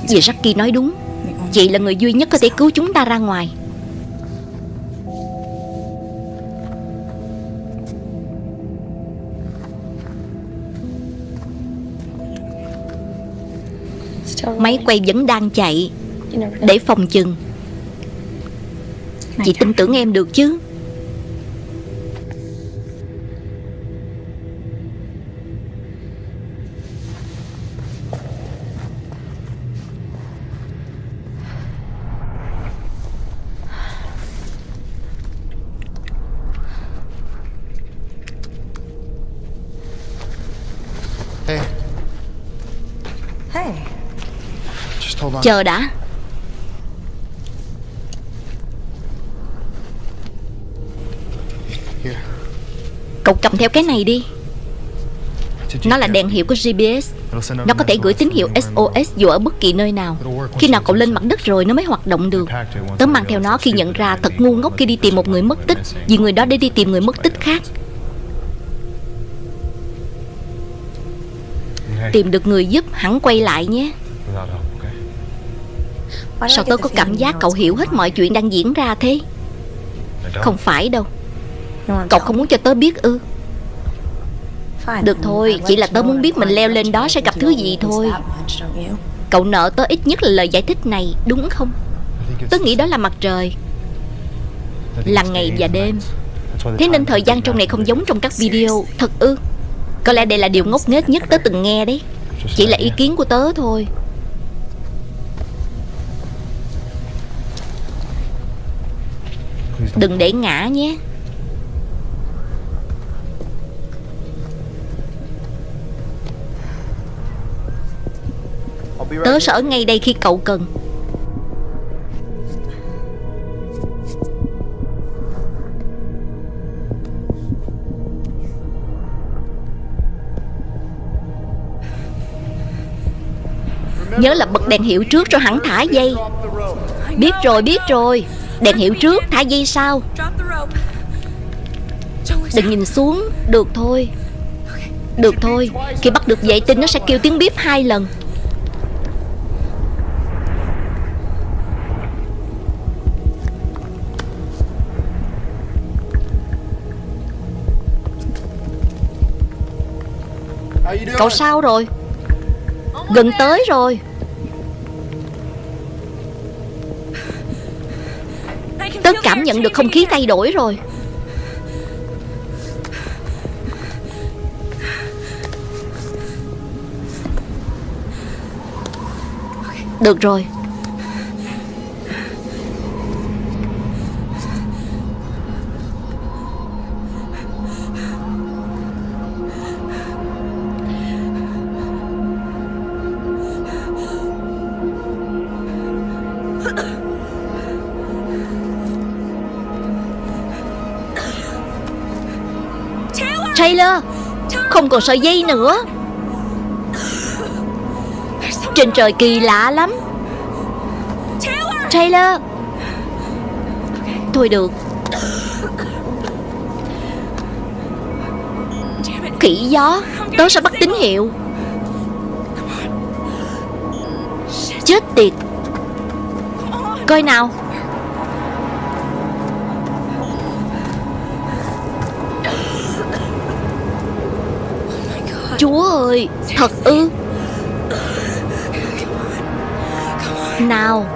Vì Jackie nói đúng. Chị là người duy nhất có thể cứu chúng ta ra ngoài Máy quay vẫn đang chạy. Để phòng chừng. Chị tin tưởng em được chứ? Chờ đã. Cậu cầm theo cái này đi. Nó là đèn hiệu của GPS Nó có thể gửi tín hiệu SOS dù ở bất kỳ nơi nào. Khi nào cậu lên mặt đất rồi nó mới hoạt động được. Tớ mang theo nó khi nhận ra thật ngu ngốc khi đi tìm một người mất tích, Vì người đó để đi tìm người mất tích khác. Tìm được người giúp, hẳn quay lại nhé? Sao tớ có cảm giác cậu hiểu hết mọi chuyện đang diễn ra thế. Không phải đâu. Cậu không muốn cho tớ biết ư? Được thôi, chỉ là tớ muốn biết mình leo lên đó sẽ gặp thứ gì thôi. Cậu nợ tớ ít nhất là lời giải thích này Đúng không? Tớ nghĩ đó là mặt trời. là ngày và đêm. Thế nên thời gian trong này không giống trong các video Thật ư? Có lẽ đây là điều ngốc nghếch nhất tớ từng nghe đấy. Chỉ là ý kiến của tớ thôi Đừng để ngã nhé. Tớ sẽ ở ngay đây khi cậu cần. Nhớ là bật đèn hiệu trước rồi hẳn thả dây. Biết rồi biết rồi Đèn hiệu trước, thả dây sau. Đừng nhìn xuống, Được thôi. Được thôi, Khi bắt được vệ tinh, nó sẽ kêu tiếng bíp hai lần. Cậu sao rồi? Gần tới rồi. Cảm nhận được không khí thay đổi rồi. Được rồi. Không còn sợi dây nữa. Trên trời kỳ lạ lắm. Taylor! Thôi được. Khỉ gió, Tớ sẽ bắt tín hiệu. Chết tiệt. Coi nào. Chúa ơi Thật ư? Nào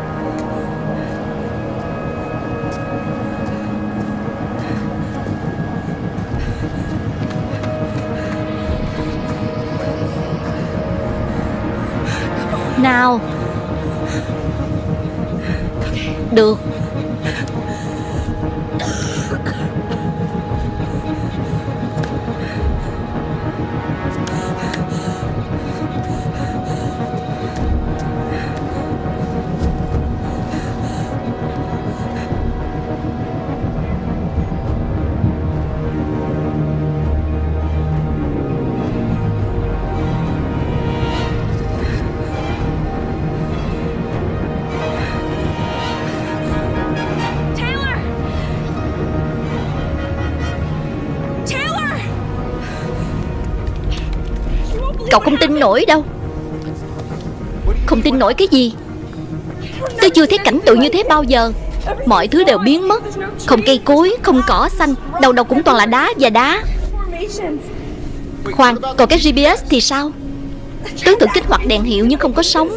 Cậu không tin nổi đâu. Không tin nổi cái gì? Tôi chưa thấy cảnh tượng như thế bao giờ. Mọi thứ đều biến mất. Không cây cối, không cỏ xanh. Đầu đầu cũng toàn là đá và đá. Khoan, còn cái GPS thì sao? Tướng thử kích hoạt đèn hiệu nhưng không có sóng.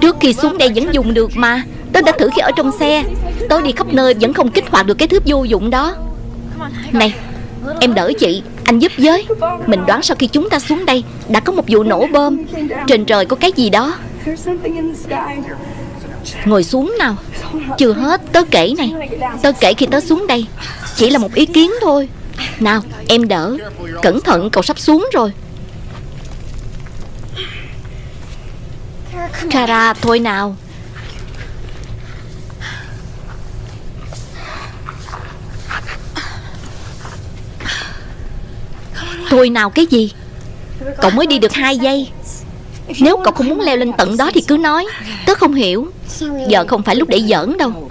Trước khi xuống đây vẫn dùng được mà. Tớ đã thử khi ở trong xe. Tớ đi khắp nơi vẫn không kích hoạt được cái thứ vô dụng đó. Này, em đỡ chị. Anh giúp với. Mình đoán sau khi chúng ta xuống đây, Đã có một vụ nổ bom. Trên trời có cái gì đó. Ngồi xuống nào. Chưa hết, tớ kể này. Tớ kể khi tớ xuống đây. Chỉ là một ý kiến thôi. Nào, em đỡ. Cẩn thận, cậu sắp xuống rồi. Kara, thôi nào. Thôi nào cái gì? Cậu mới đi được hai giây. Nếu cậu không muốn leo lên tận đó thì cứ nói. Tớ không hiểu. Giờ không phải lúc để giỡn đâu.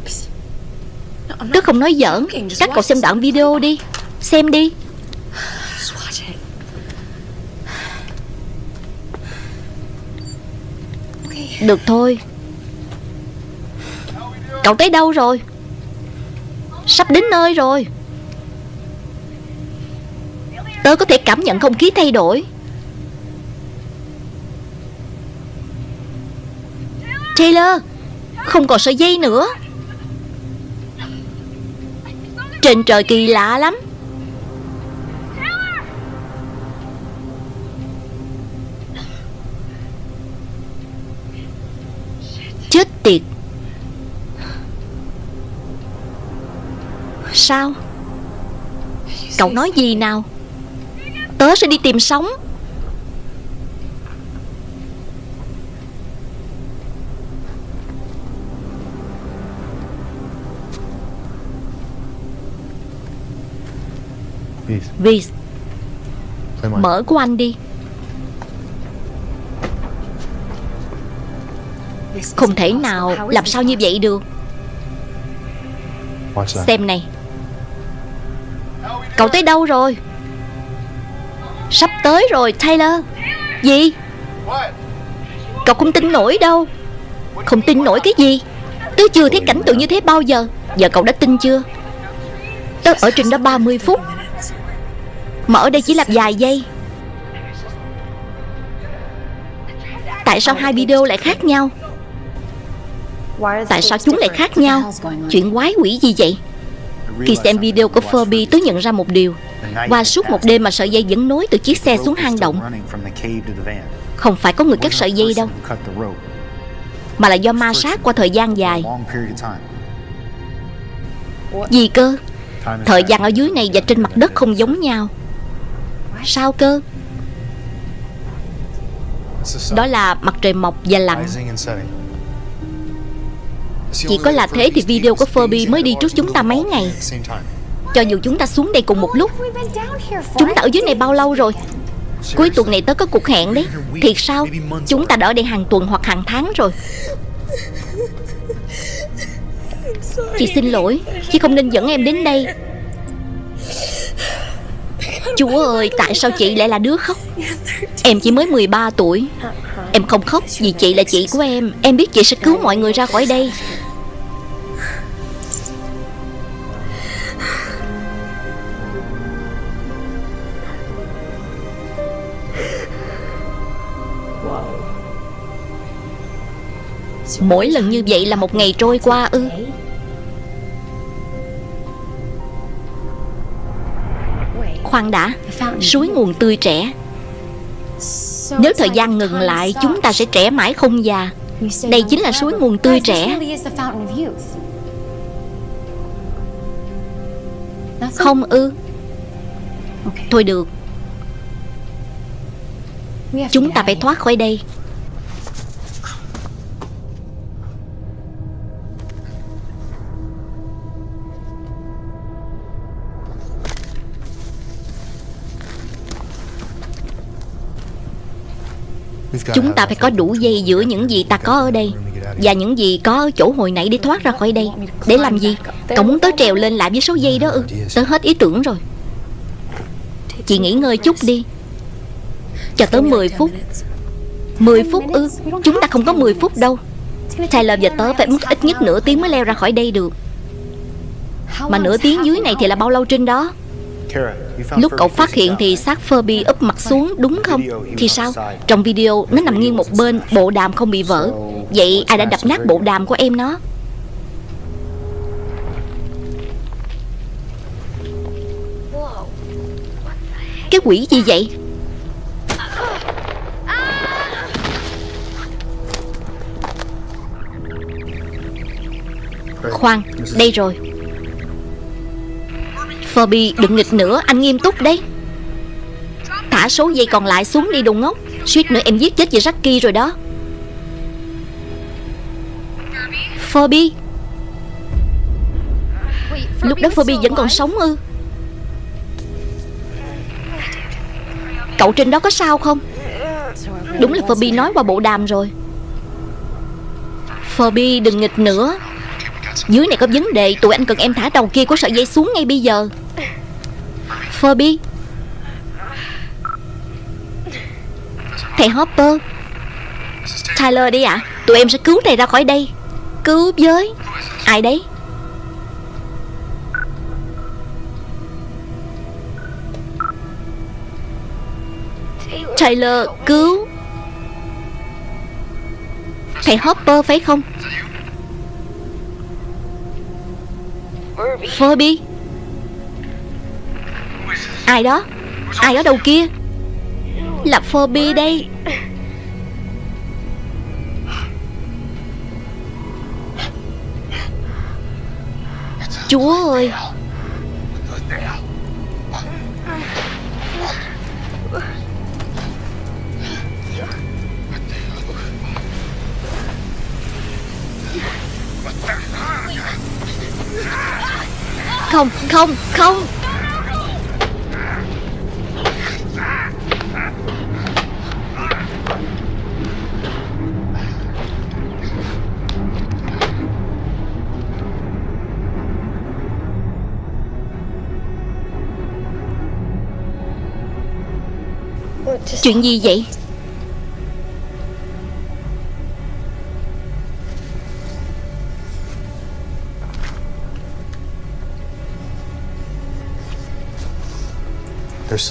Tớ không nói giỡn. Các cậu xem đoạn video đi. Xem đi. Được thôi. Cậu tới đâu rồi? Sắp đến nơi rồi. Tớ có thể cảm nhận không khí thay đổi. Taylor, Không còn sợi dây nữa. Trên trời kỳ lạ lắm. Chết tiệt. Sao? Cậu nói gì nào? Tớ sẽ đi tìm sống. Vì mở của anh đi. Không thể nào Làm sao như vậy được. Xem này. Cậu tới đâu rồi Sắp tới rồi, Taylor. Gì? Cậu không tin nổi đâu. Không tin nổi cái gì? Tớ chưa thấy cảnh tượng như thế bao giờ. Giờ cậu đã tin chưa? Tớ ở trên đó 30 phút. Mà ở đây chỉ là vài giây. Tại sao hai video lại khác nhau? Tại sao chúng lại khác nhau? Chuyện quái quỷ gì vậy? Khi xem video của Furby tôi nhận ra một điều. Qua suốt một đêm mà sợi dây vẫn nối từ chiếc xe xuống hang động. Không phải có người cắt sợi dây đâu Mà là do ma sát qua thời gian dài. Gì cơ? Thời gian ở dưới này và trên mặt đất không giống nhau. Sao cơ? Đó là mặt trời mọc và lặn. Chỉ có là thế thì video của Furby mới đi trước chúng ta mấy ngày cho dù chúng ta xuống đây cùng một lúc. Chúng ta ở dưới này bao lâu rồi? Cuối tuần này tớ có cuộc hẹn đấy. Thiệt sao? Chúng ta đã ở đây hàng tuần hoặc hàng tháng rồi. Chị xin lỗi, Chị không nên dẫn em đến đây. Chúa ơi, Tại sao chị lại là đứa khóc? Em chỉ mới 13 tuổi. Em không khóc vì chị là chị của em. Em biết chị sẽ cứu mọi người ra khỏi đây. Mỗi lần như vậy là một ngày trôi qua ư? Khoan đã, Suối nguồn tươi trẻ. Nếu thời gian ngừng lại, Chúng ta sẽ trẻ mãi không già. Đây chính là suối nguồn tươi trẻ. Không ư? Thôi được. Chúng ta phải thoát khỏi đây. Chúng ta phải có đủ dây giữa những gì ta có ở đây Và những gì có ở chỗ hồi nãy để thoát ra khỏi đây. Để làm gì? Cậu muốn tớ trèo lên lại với số dây đó ư? Tớ hết ý tưởng rồi. Chị nghỉ ngơi chút đi. Cho tới 10 phút. 10 phút ư? Chúng ta không có 10 phút đâu. Tyler và tớ phải mất ít nhất nửa tiếng mới leo ra khỏi đây được. Mà nửa tiếng dưới này thì là bao lâu trên đó? Lúc cậu phát hiện thì xác Furby úp mặt xuống, đúng không? Thì sao? Trong video, nó nằm nghiêng một bên, Bộ đàm không bị vỡ. Vậy ai đã đập nát bộ đàm của em nó? Cái quỷ gì vậy? Khoan, Đây rồi. Phoebe đừng nghịch nữa, Anh nghiêm túc đấy. Thả số dây còn lại xuống đi, đồ ngốc. Suýt nữa em giết chết chị Jackie rồi đó. Phoebe Lúc đó Phoebe vẫn còn sống ư? Cậu trên đó có sao không? Đúng là Phoebe nói qua bộ đàm rồi. Phoebe đừng nghịch nữa. Dưới này có vấn đề, Tụi anh cần em thả đầu kia của sợi dây xuống ngay bây giờ. Phoebe Thầy Hopper, Tyler đi ạ. À? Tụi em sẽ cứu thầy ra khỏi đây. Cứu với Ai đấy? Tyler, cứu. Thầy Hopper phải không? Phoebe Ai đó? Ai ở đâu kia? Là Phoebe đây. Chúa ơi. Không, không, không. Chuyện gì vậy?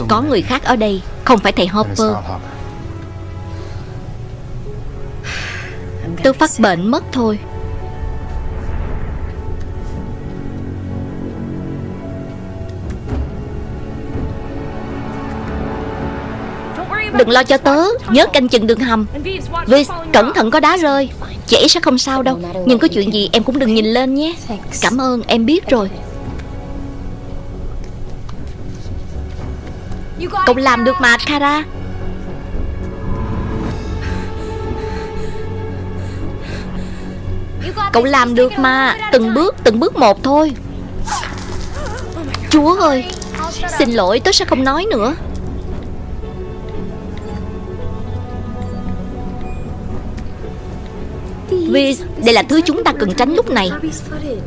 Có người khác ở đây Không phải thầy Hopper. Tôi phát bệnh mất thôi Đừng lo cho tớ Nhớ canh chừng đường hầm. Viz, cẩn thận có đá rơi. Chị sẽ không sao đâu. Nhưng có chuyện gì em cũng đừng nhìn lên nhé. Cảm ơn em biết rồi. Cậu làm được mà Kara. Cậu làm được mà. Từng bước từng bước một thôi. Chúa ơi Xin lỗi tớ sẽ không nói nữa. Đây là thứ chúng ta cần tránh lúc này.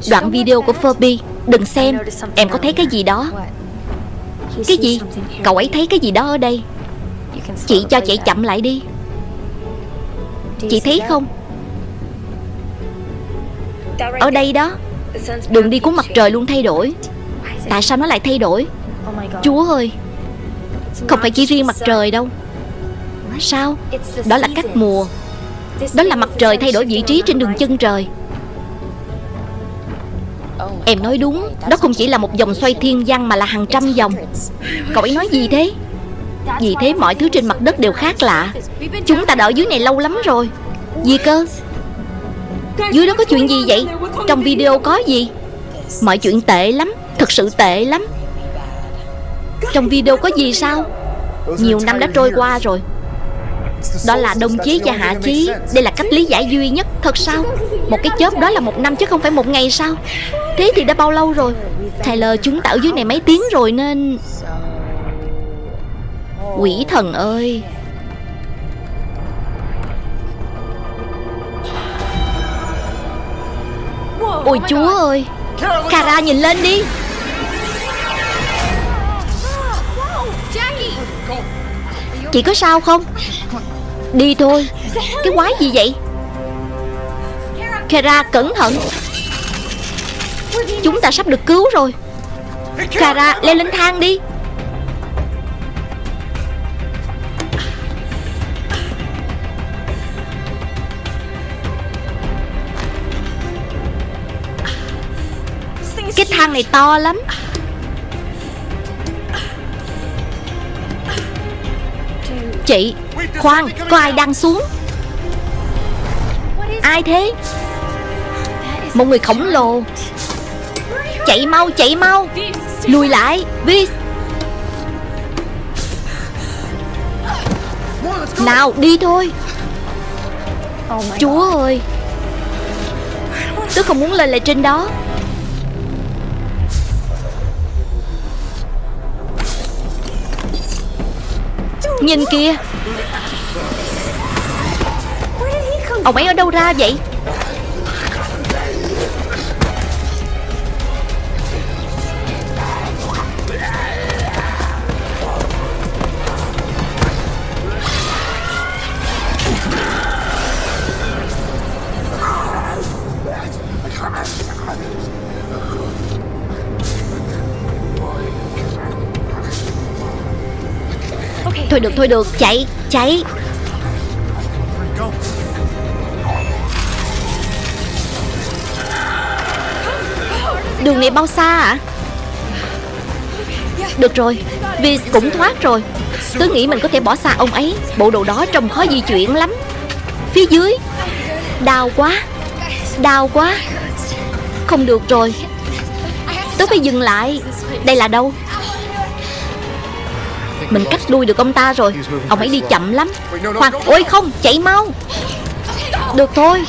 Đoạn video của Furby, Đừng xem, Em có thấy cái gì đó? Cái gì? Cậu ấy thấy cái gì đó ở đây? Chị cho chạy chậm lại đi. Chị thấy không? Ở đây đó, Đường đi của mặt trời luôn thay đổi. Tại sao nó lại thay đổi? Chúa ơi, Không phải chỉ riêng mặt trời đâu. Sao? Đó là các mùa. Đó là mặt trời thay đổi vị trí trên đường chân trời. Em nói đúng, Đó không chỉ là một vòng xoay thiên văn Mà là hàng trăm vòng Cậu ấy nói gì thế? Vì thế mọi thứ trên mặt đất đều khác lạ. Chúng ta đợi dưới này lâu lắm rồi. Gì cơ? Dưới đó có chuyện gì vậy? Trong video có gì? Mọi chuyện tệ lắm, Thật sự tệ lắm. Trong video có gì sao? Nhiều năm đã trôi qua rồi. Đó là đồng chí và hạ chí. Đây là cách lý giải duy nhất. Thật sao? Một cái chớp đó là một năm chứ không phải một ngày sao? Thế thì đã bao lâu rồi? Tyler chúng ta ở dưới này mấy tiếng rồi nên Quỷ thần ơi. Ôi, chúa ơi. Kara nhìn lên đi. Chị có sao không? Đi thôi. Cái quái gì vậy? Kara, cẩn thận. Chúng ta sắp được cứu rồi. Kara, leo lên thang đi. Cái thang này to lắm. Chị Khoan Có ai đang xuống. Ai thế? Một người khổng lồ. Chạy mau chạy mau. Lùi lại Viz Nào, đi thôi. Chúa ơi. Tôi không muốn lên lại trên đó. Nhìn kìa. Ông ấy ở đâu ra vậy? Thôi được thôi được Chạy chạy Đường này bao xa ạ? À? Được rồi Vì cũng thoát rồi. Tớ nghĩ mình có thể bỏ xa ông ấy, Bộ đồ đó trông khó di chuyển lắm. Phía dưới. Đau quá Đau quá. Không được rồi. Tớ phải dừng lại. Đây là đâu? Mình cắt đuôi được ông ta rồi. Ông ấy đi chậm lắm. Khoan, Ôi không, Chạy mau. Được thôi.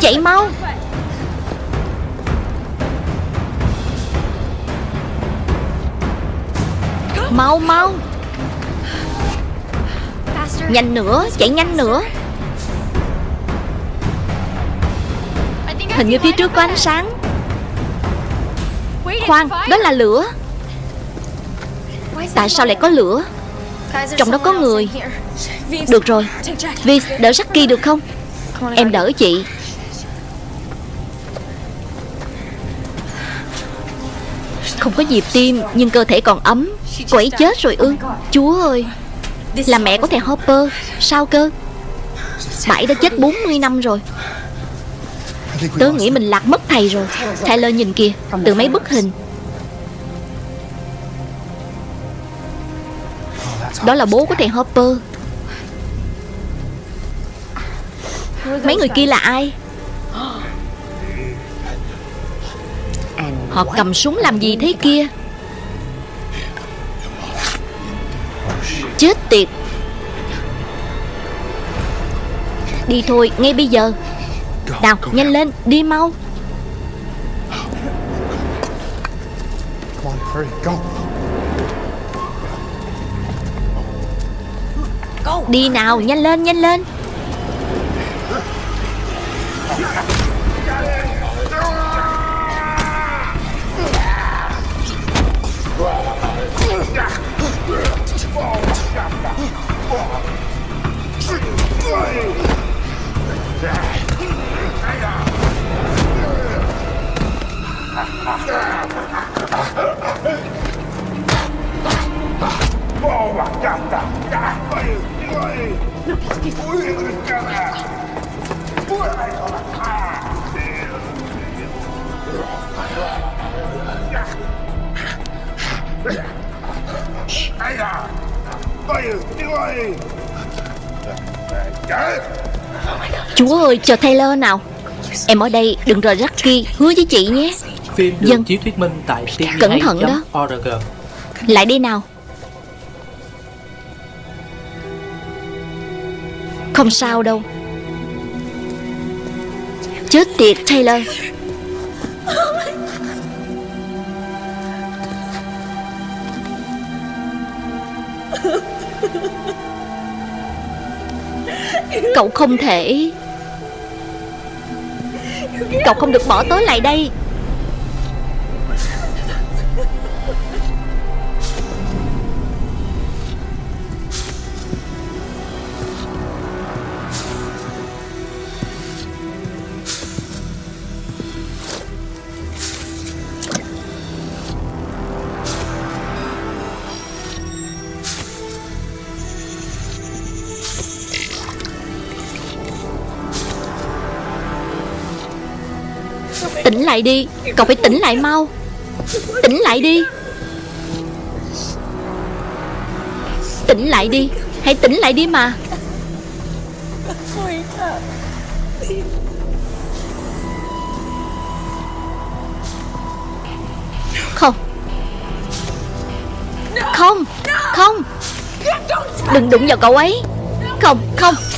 Chạy mau. Mau mau. Nhanh nữa, Chạy nhanh nữa. Hình như phía trước có ánh sáng. Khoan, Đó là lửa. Tại sao lại có lửa? Trong đó có người. Được rồi. Vi đỡ Saki được không? Em đỡ chị. Không có nhịp tim, Nhưng cơ thể còn ấm. Cô ấy chết rồi ư? Chúa ơi. Là mẹ của thầy Hopper. Sao cơ? Bà ấy đã chết 40 năm rồi. Tớ nghĩ mình lạc mất thầy rồi. Tyler nhìn kìa, Từ mấy bức hình. Đó là bố của thầy Hopper. Mấy người kia là ai? Họ cầm súng làm gì thế kia? Chết tiệt. Đi thôi ngay bây giờ. Nào nhanh lên đi mau. Đi nào nhanh lên nhanh lên Boa, gata! Não esqueci! Cuidado, cara! Ai, ai! Vai, vai! Chúa ơi chờ Taylor nào. Em ở đây đừng rời Rocky Hứa với chị nhé. Phim được Dân. chiếu thuyết minh tại Cẩn thận đó. tvhay.org Lại đây nào. Không sao đâu. Chết tiệt Taylor Cậu không thể. Cậu không được bỏ tớ lại đây. Lại đi. Cậu phải tỉnh lại mau. Tỉnh lại đi. Tỉnh lại đi. Hãy tỉnh lại đi mà. Không. Không. Không. Đừng đụng vào cậu ấy. Không. Không. Không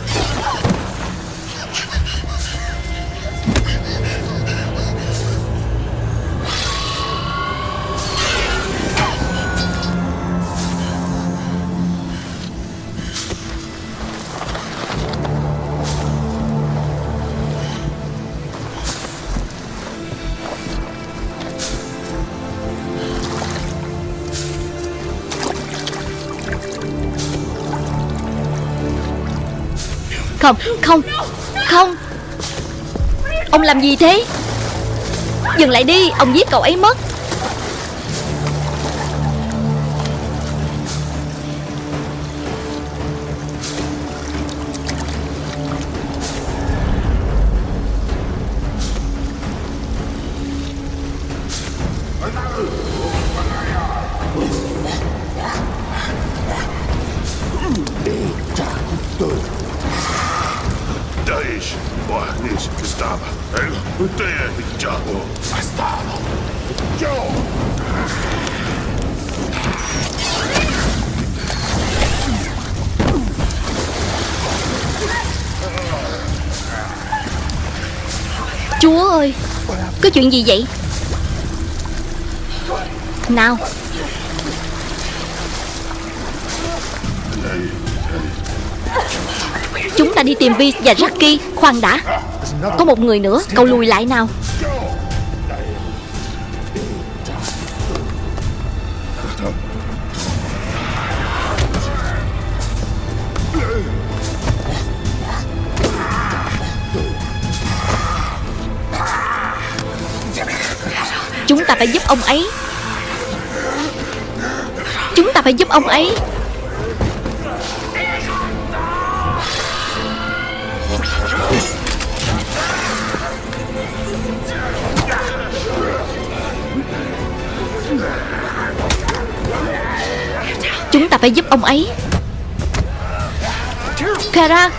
Ông làm gì thế? Dừng lại đi Ông giết cậu ấy mất. Chuyện gì vậy? Nào. Chúng ta đi tìm Vi và Jackie. Khoan đã. Có một người nữa. Cậu lùi lại nào. Ta phải giúp ông ấy. Chúng ta ta phải giúp ông ấy. Chúng ta phải giúp ông ấy. Kara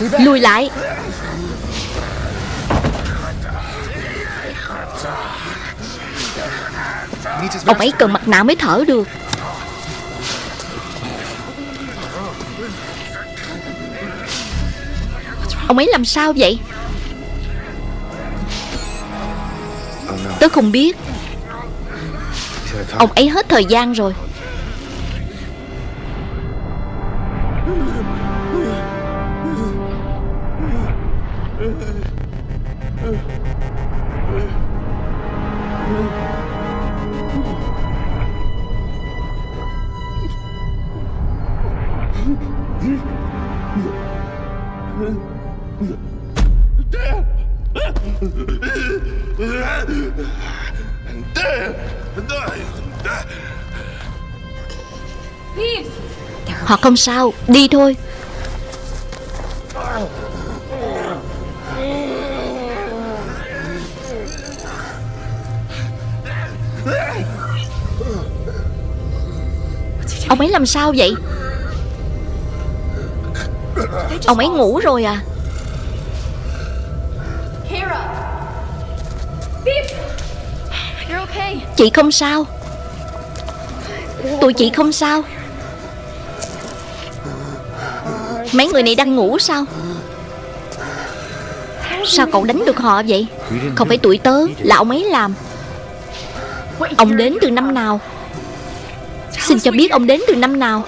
Lùi lại. Ông ấy cần mặt nạ mới thở được. Ông ấy làm sao vậy? Tớ không biết. Ông ấy hết thời gian rồi. Không sao Đi thôi. Ông ấy làm sao vậy? Ông ấy ngủ rồi à? Chị không sao. Tụi chị không sao Mấy người này đang ngủ sao? Sao cậu đánh được họ vậy? Không phải tuổi tớ, Là ông ấy làm. Ông đến từ năm nào? Xin cho biết ông đến từ năm nào?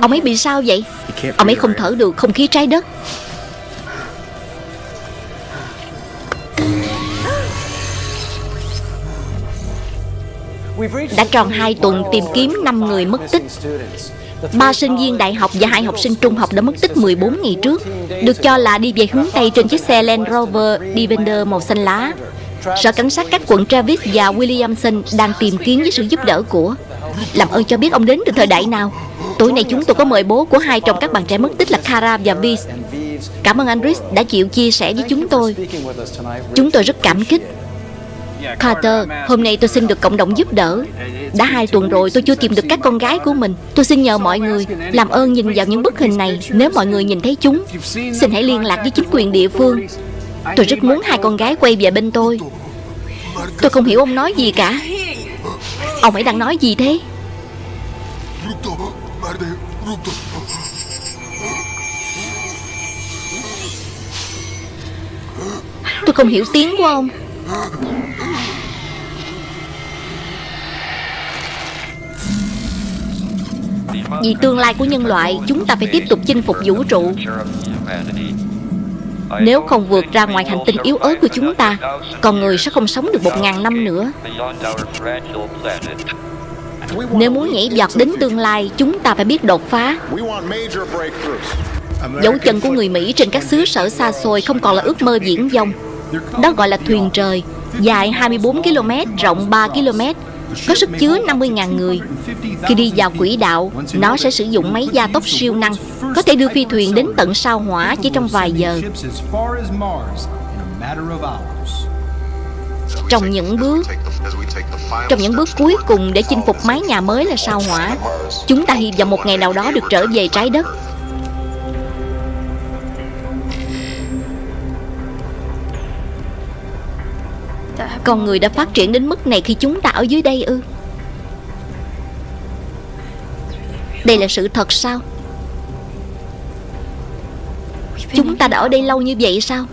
Ông ấy bị sao vậy? Ông ấy không thở được, không khí trái đất. Đã tròn 2 tuần tìm kiếm 5 người mất tích. Ba sinh viên đại học và hai học sinh trung học đã mất tích 14 ngày trước, Được cho là đi về hướng Tây trên chiếc xe Land Rover Defender màu xanh lá. Sở cảnh sát các quận Travis và Williamson đang tìm kiếm với sự giúp đỡ của. Làm ơn cho biết ông đến từ thời đại nào. Tối nay chúng tôi có mời bố của hai trong các bạn trẻ mất tích là Kara và Viz Cảm ơn anh Rich đã chịu chia sẻ với chúng tôi. Chúng tôi rất cảm kích. Carter, hôm nay tôi xin được cộng đồng giúp đỡ. Đã hai tuần rồi tôi chưa tìm được các con gái của mình. Tôi xin nhờ mọi người Làm ơn nhìn vào những bức hình này. Nếu mọi người nhìn thấy chúng Xin hãy liên lạc với chính quyền địa phương. Tôi rất muốn hai con gái quay về bên tôi. Tôi không hiểu ông nói gì cả. Ông ấy đang nói gì thế? Tôi không hiểu tiếng của ông. Vì tương lai của nhân loại Chúng ta phải tiếp tục chinh phục vũ trụ. Nếu không vượt ra ngoài hành tinh yếu ớt của chúng ta Con người sẽ không sống được một ngàn năm nữa. Nếu muốn nhảy vọt đến tương lai Chúng ta phải biết đột phá. Dấu chân của người Mỹ trên các xứ sở xa xôi Không còn là ước mơ viễn vông. Đó gọi là thuyền trời Dài 24 km, rộng 3 km có sức chứa 50.000 người. Khi đi vào quỹ đạo, Nó sẽ sử dụng máy gia tốc siêu năng, Có thể đưa phi thuyền đến tận sao hỏa chỉ trong vài giờ. Trong những bước, Trong những bước cuối cùng để chinh phục mái nhà mới là sao hỏa, Chúng ta hy vọng một ngày nào đó được trở về trái đất. Con người đã phát triển đến mức này khi chúng ta ở dưới đây ư? Đây là sự thật sao? Chúng ta đã ở đây lâu như vậy sao?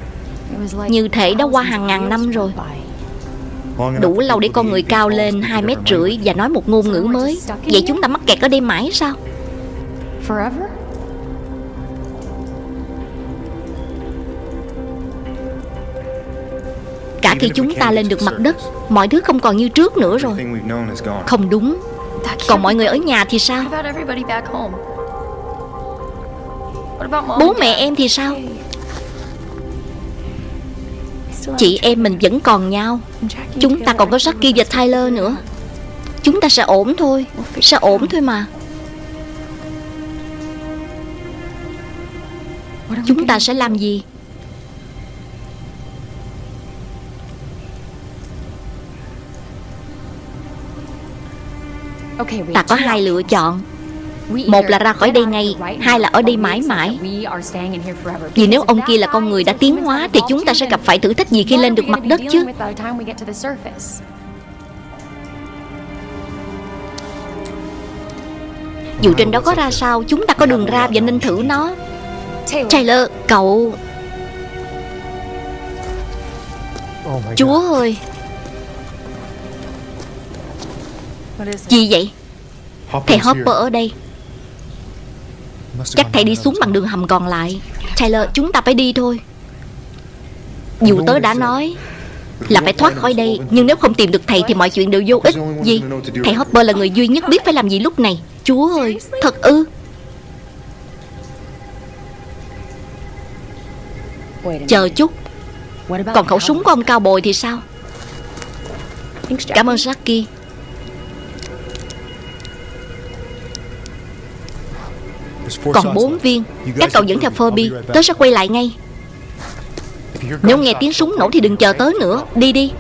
Như thể đã qua hàng ngàn năm rồi. Đủ lâu để con người cao lên 2 mét rưỡi và nói một ngôn ngữ mới. Vậy chúng ta mắc kẹt ở đây mãi sao? Cả khi chúng ta lên được mặt đất Mọi thứ không còn như trước nữa rồi. Không đúng. Còn mọi người ở nhà thì sao? Bố mẹ em thì sao? Chị em mình vẫn còn nhau. Chúng ta còn có Jackie và Tyler nữa. Chúng ta sẽ ổn thôi. Sẽ ổn thôi mà. Chúng ta sẽ làm gì Ta có hai lựa chọn. Một là ra khỏi đây ngay Hai là ở đây mãi mãi. Vì nếu ông kia là con người đã tiến hóa Thì chúng ta sẽ gặp phải thử thách gì khi lên được mặt đất chứ? Dù trên đó có ra sao Chúng ta có đường ra và nên thử nó. Taylor, cậu. Oh Chúa ơi Gì vậy. Thầy Hopper ở đây. Chắc thầy đi xuống bằng đường hầm còn lại. Taylor chúng ta phải đi thôi. Dù tớ đã nói Là phải thoát khỏi đây Nhưng nếu không tìm được thầy thì mọi chuyện đều vô ích. Gì? Thầy Hopper là người duy nhất biết phải làm gì lúc này. Chúa ơi Thật ư? Chờ chút. Còn khẩu súng của ông cao bồi thì sao? Cảm ơn Jackie Còn shots bốn left. viên. You guys Các cậu dẫn theo Furby. Tớ sẽ quay lại ngay. Nếu nghe tiếng súng nổ thì đừng chờ tớ nữa. Đi đi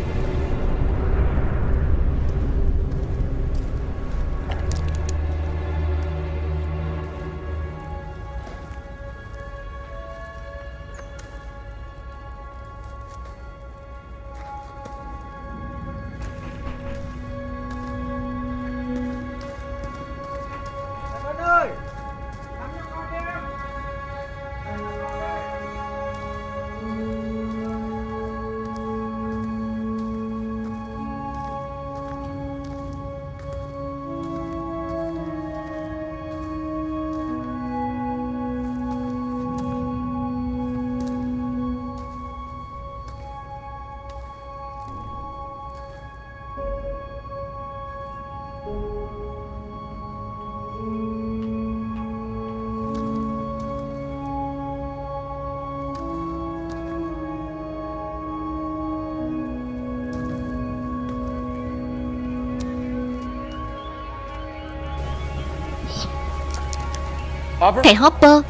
Thầy Hopper Hopper?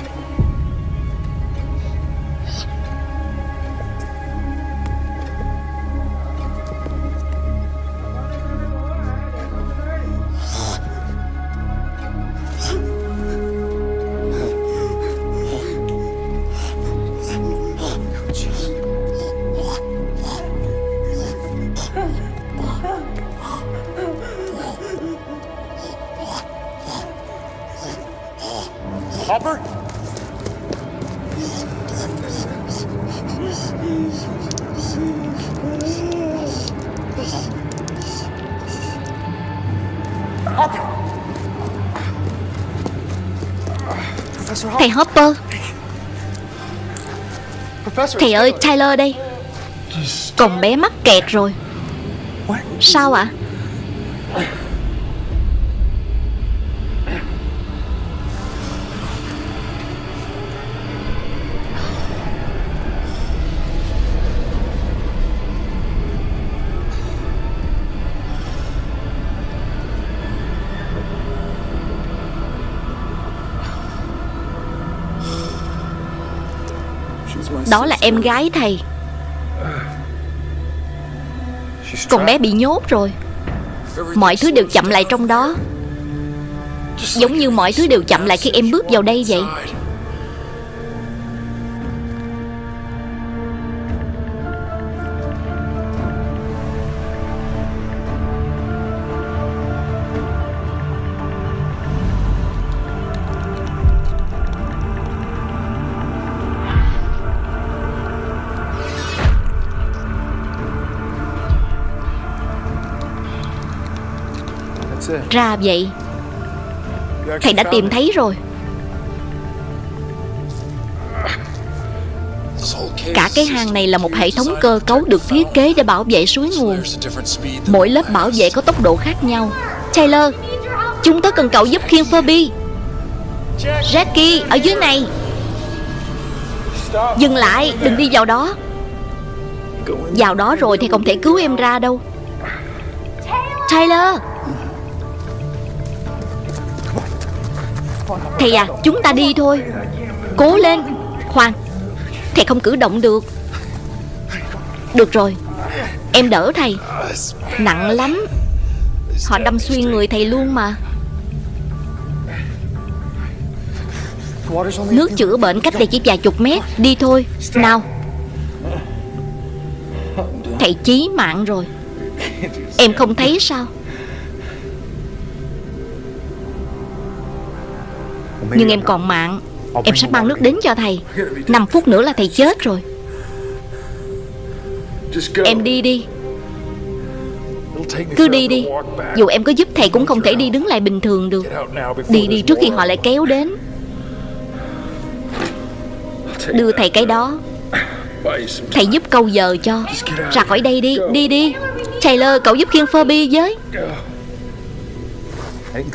Thầy it's ơi. Tyler đây Còn bé mắc kẹt rồi? Sao ạ Đó là em gái thầy. Con bé bị nhốt rồi. Mọi thứ đều chậm lại trong đó. Giống như mọi thứ đều chậm lại khi em bước vào đây vậy. Ra vậy. Thầy đã tìm thấy rồi. Cả cái hang này là một hệ thống cơ cấu được thiết kế để bảo vệ suối nguồn. Mỗi lớp bảo vệ có tốc độ khác nhau. Taylor, Chúng tôi cần cậu giúp khiêng Furby. Jackie, ở dưới này. Dừng lại, Đừng đi vào đó. Vào đó rồi thì không thể cứu em ra đâu. Taylor! Thầy à chúng ta đi thôi. Cố lên, Khoan. Thầy không cử động được. Được rồi. Em đỡ thầy. Nặng lắm. Họ đâm xuyên người thầy luôn mà. Nước chữa bệnh cách đây chỉ vài chục mét. Đi thôi. Nào. Thầy chí mạng rồi. Em không thấy sao? Nhưng em còn mạng. Em sẽ mang nước đến cho thầy. 5 phút nữa là thầy chết rồi. Em đi đi. Cứ đi đi. Dù em có giúp thầy cũng không thể đi đứng lại bình thường được. Đi đi trước khi họ lại kéo đến. Đưa thầy cái đó. Thầy giúp câu giờ cho. Ra khỏi đây đi, đi đi. Taylor, cậu giúp khiêng Furby với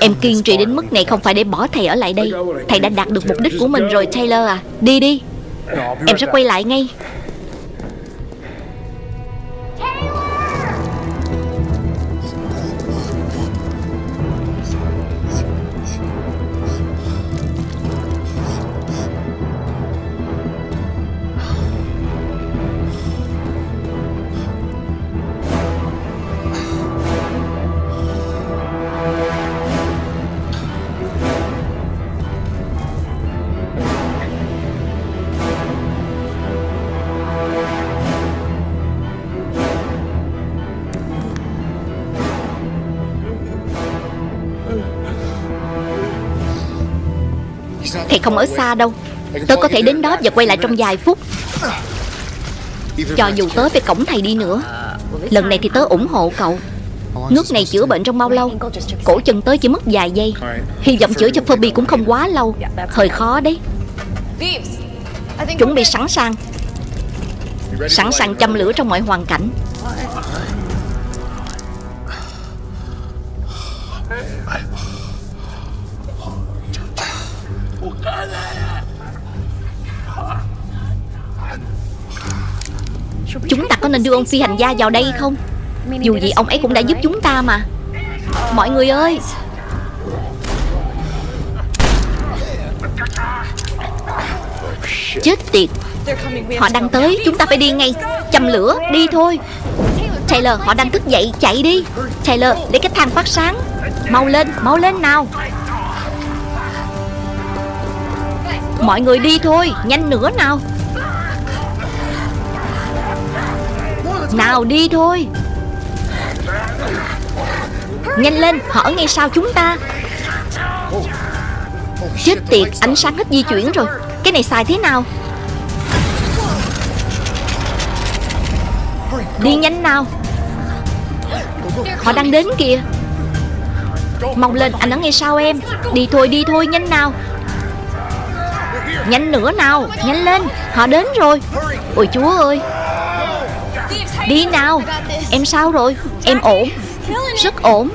Em kiên trì đến mức này không phải để bỏ thầy ở lại đây. Thầy đã đạt được mục đích của mình rồi Taylor à. Đi đi. Em sẽ quay lại ngay Thầy không ở xa đâu. Tớ có thể đến đó và quay lại trong vài phút. Cho dù tớ phải cổng thầy đi nữa, Lần này thì tớ ủng hộ cậu. Nước này chữa bệnh trong bao lâu? Cổ chân tớ chỉ mất vài giây. Hy vọng chữa cho Furby cũng không quá lâu. Hơi khó đấy. Chuẩn bị sẵn sàng. Sẵn sàng châm lửa trong mọi hoàn cảnh. Có nên đưa ông phi hành gia vào đây không? Dù gì ông ấy cũng đã giúp chúng ta mà. Mọi người ơi! Chết tiệt! Họ đang tới, Chúng ta phải đi ngay. Châm lửa, Đi thôi. Taylor, họ đang thức dậy, Chạy đi. Taylor, để cái thang phát sáng. Mau lên Mau lên nào. Mọi người đi thôi, Nhanh nữa nào. Nào đi thôi. Nhanh lên, Họ ở ngay sau chúng ta. Chết tiệt, Ánh sáng hết di chuyển rồi. Cái này xài thế nào? Đi nhanh nào. Họ đang đến kìa. Mong lên, anh ở ngay sau em. Đi thôi đi thôi, nhanh nào. Nhanh nữa nào, Nhanh lên. Họ đến rồi. Ôi chúa ơi. Đi nào. Em sao rồi? Em ổn. Rất ổn.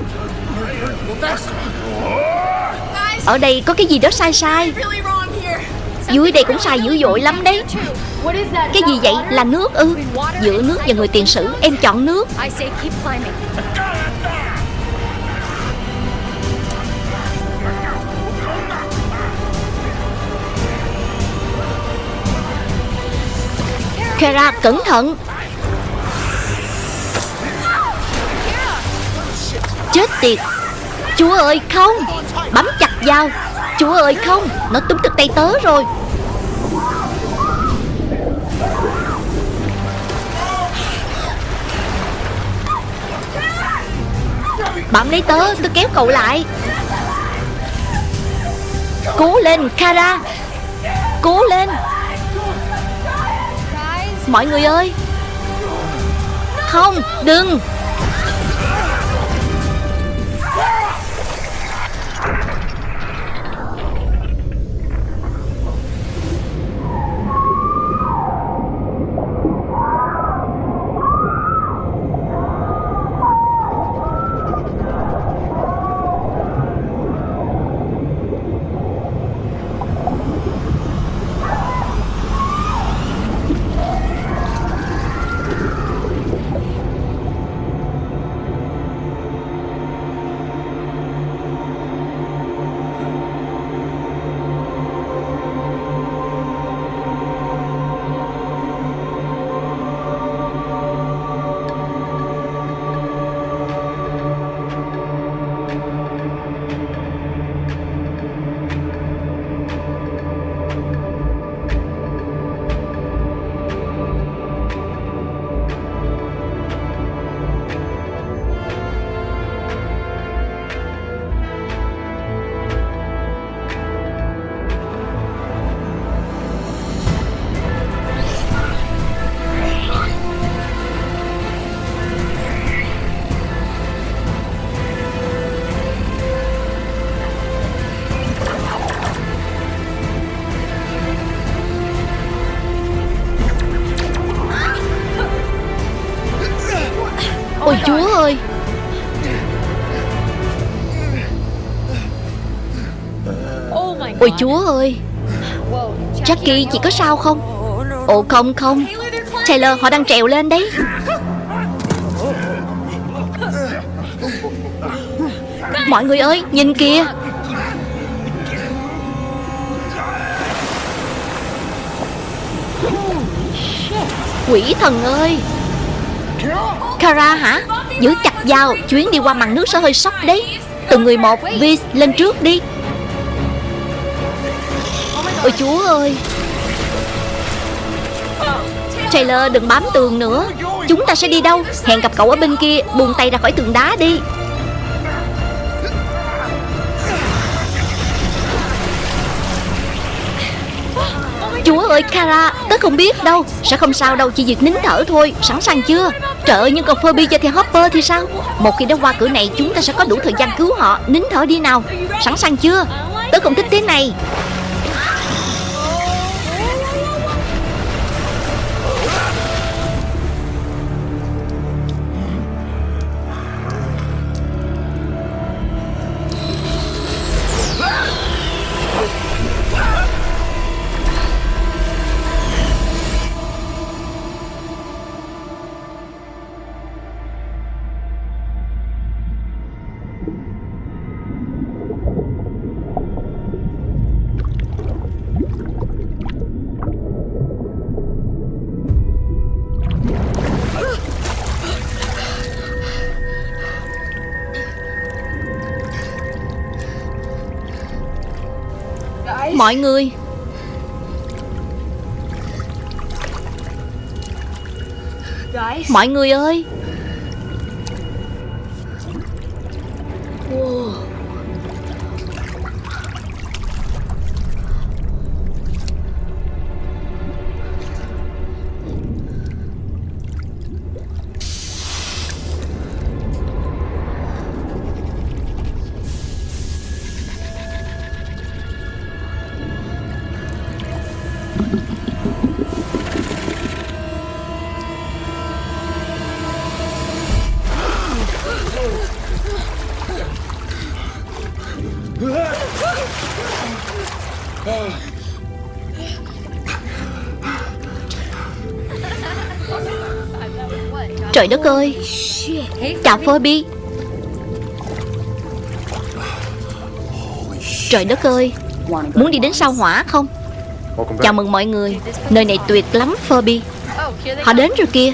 Ở đây có cái gì đó sai sai? Dưới đây cũng sai dữ dội lắm đấy. Cái gì vậy? Là nước ư? Giữa nước và người tiền sử, Em chọn nước. Kara cẩn thận. Chết tiệt. Chúa ơi, không. Bấm chặt vào. Chúa ơi, không. Nó túm được tay tớ rồi. Bấm lấy tớ Tôi kéo cậu lại. Cố lên, Kara. Cố lên. Mọi người ơi. Không, đừng. Ôi, chúa ơi. Jackie chị có sao không? Ồ, không không. Taylor, họ đang trèo lên đấy. Mọi người ơi, nhìn kìa. Quỷ thần ơi. Kara hả? Giữ chặt dao, Chuyến đi qua màn nước sẽ hơi sốc đấy. Từng người một, Viz, lên trước đi. Ôi chúa ơi. Taylor đừng bám tường nữa. Chúng ta sẽ đi đâu? Hẹn gặp cậu ở bên kia, Buông tay ra khỏi tường đá đi. Chúa ơi, Kara, Tớ không biết đâu. Sẽ không sao đâu, Chỉ việc nín thở thôi. Sẵn sàng chưa? Trời ơi nhưng còn Furby cho theo Hopper thì sao? Một khi đã qua cửa này, Chúng ta sẽ có đủ thời gian cứu họ. Nín thở đi nào. Sẵn sàng chưa? Tớ không thích thế này. Mọi người. Mọi người ơi Trời đất ơi. Chào Phoebe Trời đất ơi Muốn đi đến sao hỏa không? Chào mừng mọi người Nơi này tuyệt lắm Phoebe Họ đến rồi kìa.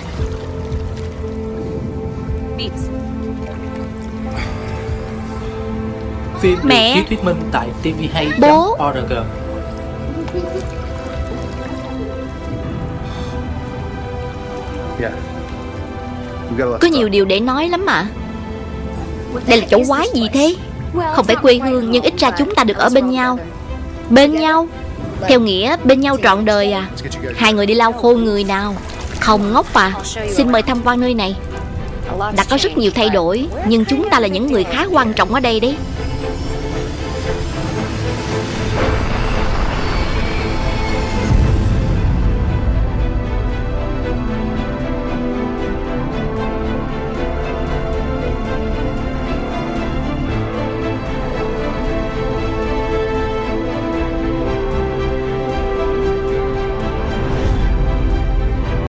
Phim Mẹ. được chiếu thuyết minh tại Bố. tvhay.org Có nhiều điều để nói lắm mà. Đây là chỗ quái gì thế? Không phải quê hương, Nhưng ít ra chúng ta được ở bên nhau. Bên nhau? Theo nghĩa, bên nhau trọn đời à? Hai người đi lau khô người nào? Không ngốc à? Xin mời tham quan nơi này. Đã có rất nhiều thay đổi, Nhưng chúng ta là những người khá quan trọng ở đây đấy.